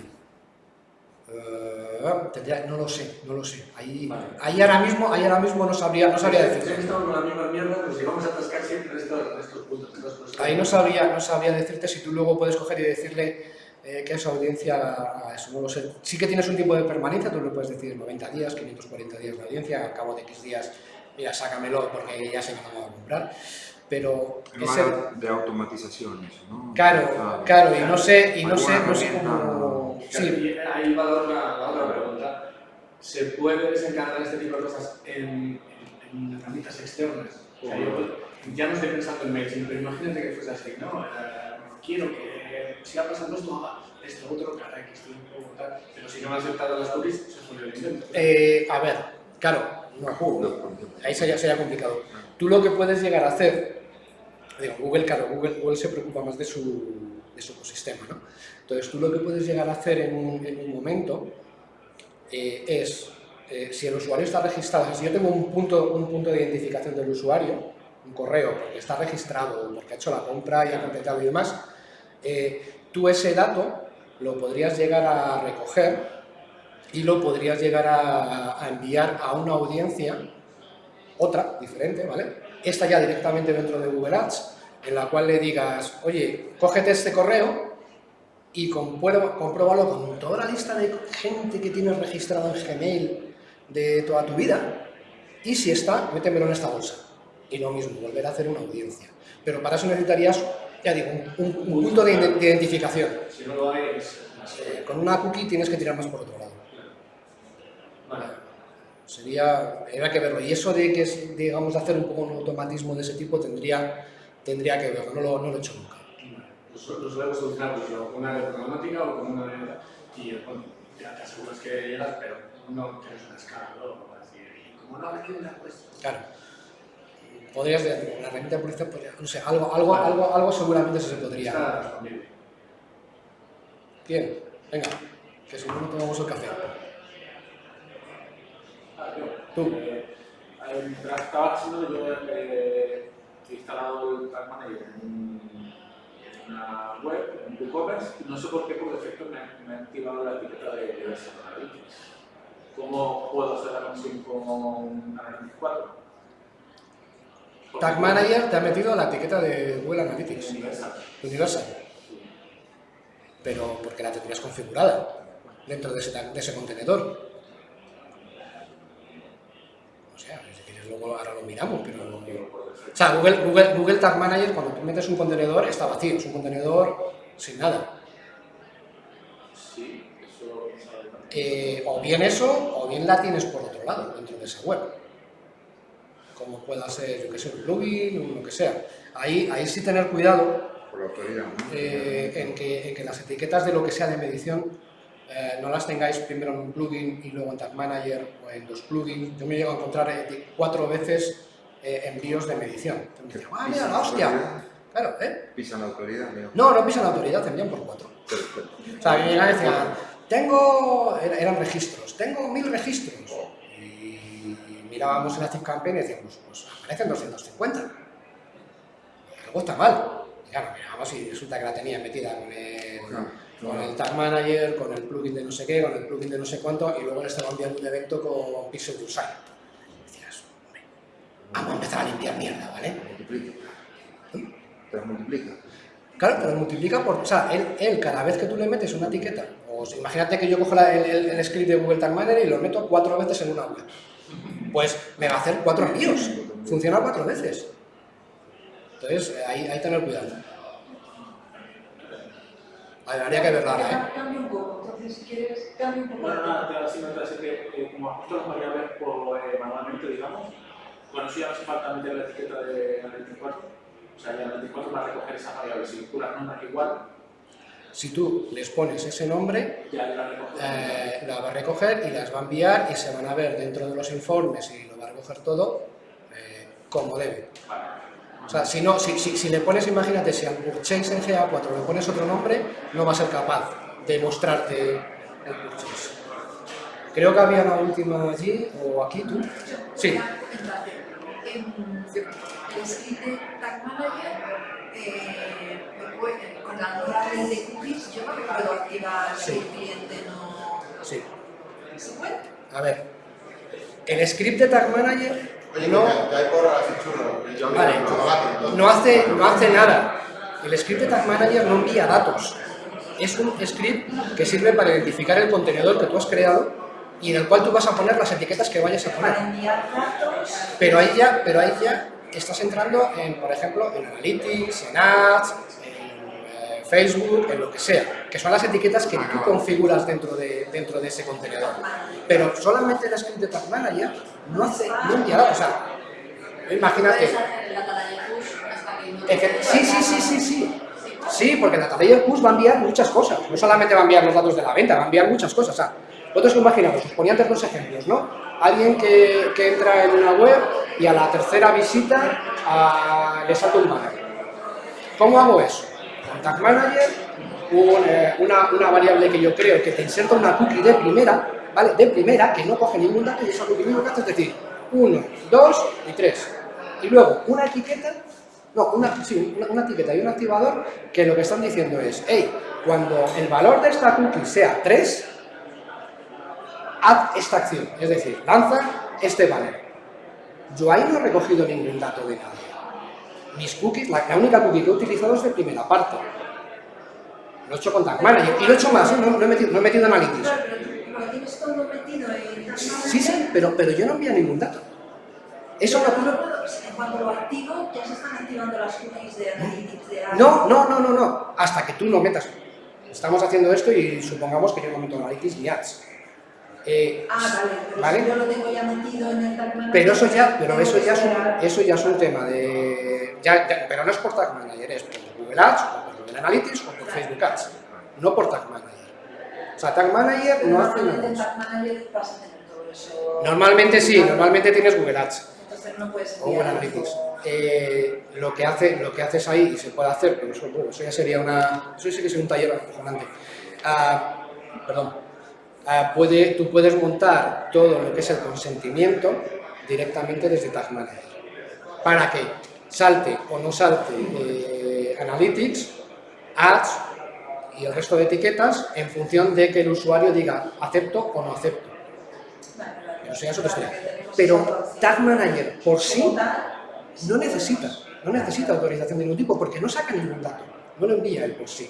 Verdad, tendría- no lo sé, no lo sé. Ahí, Vale. ahí, ahora, mismo, ahí ahora mismo no sabría, no sabría decirte. estamos con la misma mierda, nos llevamos a atascar siempre en estos, en estos puntos. en estos puntos. Ahí no sabría, no sabría decirte si tú luego puedes coger y decirle eh, que es audiencia a eso, no lo sé. Sí que tienes un tiempo de permanencia, tú le puedes decir 90 días, 540 días de audiencia, al cabo de X días, mira, sácamelo porque ya sé que no a comprar. Pero Es ese, de automatización eso, ¿no? claro, Ah, claro, y no sé, y no sé, no sé cómo... Claro, Sí, y ahí va la otra, la otra pregunta. ¿Se puede desencargar este tipo de cosas en, en, en herramientas externas? O sea, yo ya no estoy pensando en MailChimp, pero imagínate que fuese así, ¿no? Eh, quiero que siga pasando esto, haga esto, otro, cada X tiempo, tal. Pero si no me aceptaron las cookies, se jodió el invento. Eh, a ver, claro, no, ejemplo. ahí sería, sería complicado. Tú lo que puedes llegar a hacer, digo, Google, claro, Google, Google se preocupa más de su, de su ecosistema, ¿no? Entonces tú lo que puedes llegar a hacer en un, en un momento eh, es, eh, si el usuario está registrado, si yo tengo un punto, un punto de identificación del usuario, un correo, porque está registrado, porque ha hecho la compra y ha completado y demás, eh, tú ese dato lo podrías llegar a recoger y lo podrías llegar a, enviar a una audiencia, otra, diferente, ¿vale? Esta ya directamente dentro de Google Ads, en la cual le digas, oye, cógete este correo y compruébalo con toda la lista de gente que tienes registrado en Gmail de toda tu vida. Y si está, métemelo en esta bolsa. Y lo mismo, volver a hacer una audiencia. Pero para eso necesitarías, ya digo, un, un- un punto de, de identificación. Si no lo hay, es más Eh, con una cookie tienes que tirar más por otro lado. Vale. Sería, habría que verlo. Y eso de que, es, digamos, de hacer un poco un automatismo de ese tipo tendría, tendría que verlo. No lo, no lo he hecho nunca. Lo solemos solucionar pues, o con una de programática o con una de... Y bueno, ya te aseguras que llegas, pero no tienes una escala luego para decir, como no recibe la respuesta. Claro. Podrías, la herramienta de publicidad, podría- no sé, algo, algo, algo, algo seguramente se podría. Bien, venga, que si no, no tomamos el café. Tú. Eh, eh, mientras estaba haciendo, yo eh, he instalado el Tag Manager en, un- en una web, en WooCommerce, y no sé por qué por defecto me, ha- activado la etiqueta de, Analytics. ¿Cómo puedo hacer la conexión con Analytics 4? Tag Manager te ha metido la etiqueta de Google Analytics, Universal. Universal, pero porque la tendrías configurada dentro de ese, de ese contenedor. O sea, si quieres luego ahora lo miramos, pero... O sea, Google, Google, Google Tag Manager, cuando tú metes un contenedor, está vacío, es un contenedor sin nada. Eh, o bien eso, o bien la tienes por otro lado, dentro de esa web. Como pueda ser, yo que sé, un plugin o lo que sea. Ahí, ahí sí tener cuidado Por la autoridad, ¿no? eh, en, que, en que las etiquetas de lo que sea de medición eh, no las tengáis primero en un plugin y luego en Tag Manager o en dos plugins. Yo me llego a encontrar eh, cuatro veces eh, envíos de medición. Entonces me digo, ah, mira, la hostia. Claro, ¿eh? Pisan la autoridad. No, no pisan la autoridad, te envían por cuatro. Perfecto. O sea, a me llegan y decían, tengo, era- eran registros, tengo mil registros. Mirábamos en la Campaign y decíamos, pues aparecen 250. Algo está mal. Y claro, mirábamos y resulta que la tenía metida con el, Claro, con claro. el Tag Manager, con el plugin de no sé qué, con el plugin de no sé cuánto, y luego le estaba enviando un evento con Pixel Design. Decías, hombre, vamos a empezar a limpiar mierda, ¿vale? Multiplica. Te las multiplica. Claro, te lo multiplica por. O sea, él, él cada vez que tú le metes una etiqueta, o sea, imagínate que yo cojo la- el- el script de Google Tag Manager y lo meto cuatro veces en una web. Pues me va a hacer cuatro envíos. Funciona cuatro veces. Entonces, ahí, ahí tener cuidado. Habría que verla, ¿eh? Cambia un poco, entonces si quieres, cambia un poco. Bueno, nada, te voy a decir mientras es que eh, como ajusto las variables por, eh, manualmente, digamos, bueno, eso ya no hace falta meter la etiqueta de Analytics 4. O sea, ya Analytics 4 va a recoger esas variables. Si tú las nombras igual, Si tú les pones ese nombre, ya la recoge. eh, la va a recoger y las va a enviar y se van a ver dentro de los informes y lo va a recoger todo eh, como debe. Vale. O sea, si, no, si, si, si le pones, imagínate, si al purchase en GA4 le pones otro nombre, no va a ser capaz de mostrarte el purchase. Creo que había una última allí, o aquí, tú. Sí, En el script de Tag Manager, la de cookies, yo no activar Sí. el cliente no... sí. ¿Se puede? A ver, el script de Tag Manager Oye, no, Vale. no, hace, no hace nada. El script de Tag Manager no envía datos. Es un script que sirve para identificar el contenedor que tú has creado y en el cual tú vas a poner las etiquetas que vayas a poner. Pero ahí ya, pero ahí ya estás entrando en, por ejemplo, en Analytics, en Ads, Facebook, en lo que sea, que son las etiquetas que tú configuras dentro de, dentro de ese contenedor. Pero solamente el script de Tag Manager no hace, no datos. O sea, imagínate, sí, sí, sí, sí, sí. Sí, porque la Layer Push va a enviar muchas cosas. No solamente va a enviar los datos de la venta, va a enviar muchas cosas. O sea, vosotros imaginamos, os ponía antes dos ejemplos, ¿no? Alguien que, que entra en una web y a la tercera visita ah, le salta un banner. ¿Cómo hago eso? Manager, eh, una, variable que yo creo que te inserta una cookie de primera, ¿vale? De primera, que no coge ningún dato y cookie lo que hace es decir 1, 2 y 3. Y luego una etiqueta, no, una, sí, una, etiqueta y un activador que lo que están diciendo es, hey, cuando el valor de esta cookie sea 3, haz esta acción, es decir, lanza este banner. Yo ahí no he recogido ningún dato de nadie. Mis cookies, la, la única cookie que he utilizado es de primera parte. Lo he hecho con Tag Manager y lo he hecho más, ¿eh? no, no he metido, no he metido Analytics. Claro, pero tú lo tienes todo metido en Tag Sí, sí, pero, pero yo no envío ningún dato. Eso lo ocurre... En cuanto lo activo, ya se están activando las cookies de Analytics de. No, no, no, no, no, hasta que tú no metas. Estamos haciendo esto y supongamos que yo no meto Analytics ni Ads. Eh, Ah, vale, pero ¿vale? si yo lo tengo ya metido en el Tag Manager... Pero eso ya, pero eso ya es un, eso ya es un tema de, ya- ya- pero no es por Tag Manager, es por Google Ads, o por Google Analytics o por Facebook Ads, no por Tag Manager. O sea, Tag Manager Pero no hace nada. Tag Manager vas a tener todo eso... Normalmente sí, normalmente tienes Google Ads Entonces no puedes o Google Analytics. Eh, lo que hace, lo que haces ahí y se puede hacer, pero eso, bueno, eso ya sería una, eso sí que es un taller acojonante. Ah, perdón. Ah, puede, tú puedes montar todo lo que es el consentimiento directamente desde Tag Manager para que salte o no salte eh, Analytics, Ads y el resto de etiquetas en función de que el usuario diga acepto o no acepto. Pero eso ya es otra historia. Vale, que Pero. Tag Manager por sí no necesita, no necesita autorización de ningún tipo porque no saca ningún dato, no lo envía él por sí.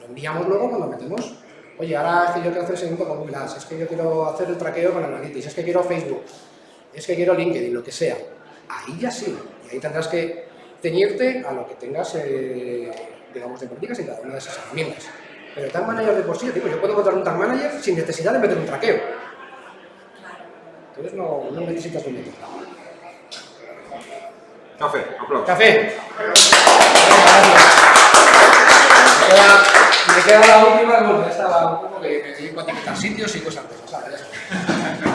Lo enviamos luego cuando metemos, oye, ahora es que yo quiero hacer seguimiento con Google es que yo quiero hacer el traqueo con Analytics, es que quiero Facebook, es que quiero LinkedIn, lo que sea. Ahí ya sí, y ahí tendrás que ceñirte a lo que tengas, eh, digamos, de políticas en cada una de esas herramientas. Pero Tag Manager de por sí, tipo, yo puedo encontrar un Tag Manager sin necesidad de meter un traqueo. Entonces no, no necesitas un método. Café, aplausos. Café. Me queda, me queda la última, bueno, esta un poco que me dedico a etiquetar sitios y cosas de esas.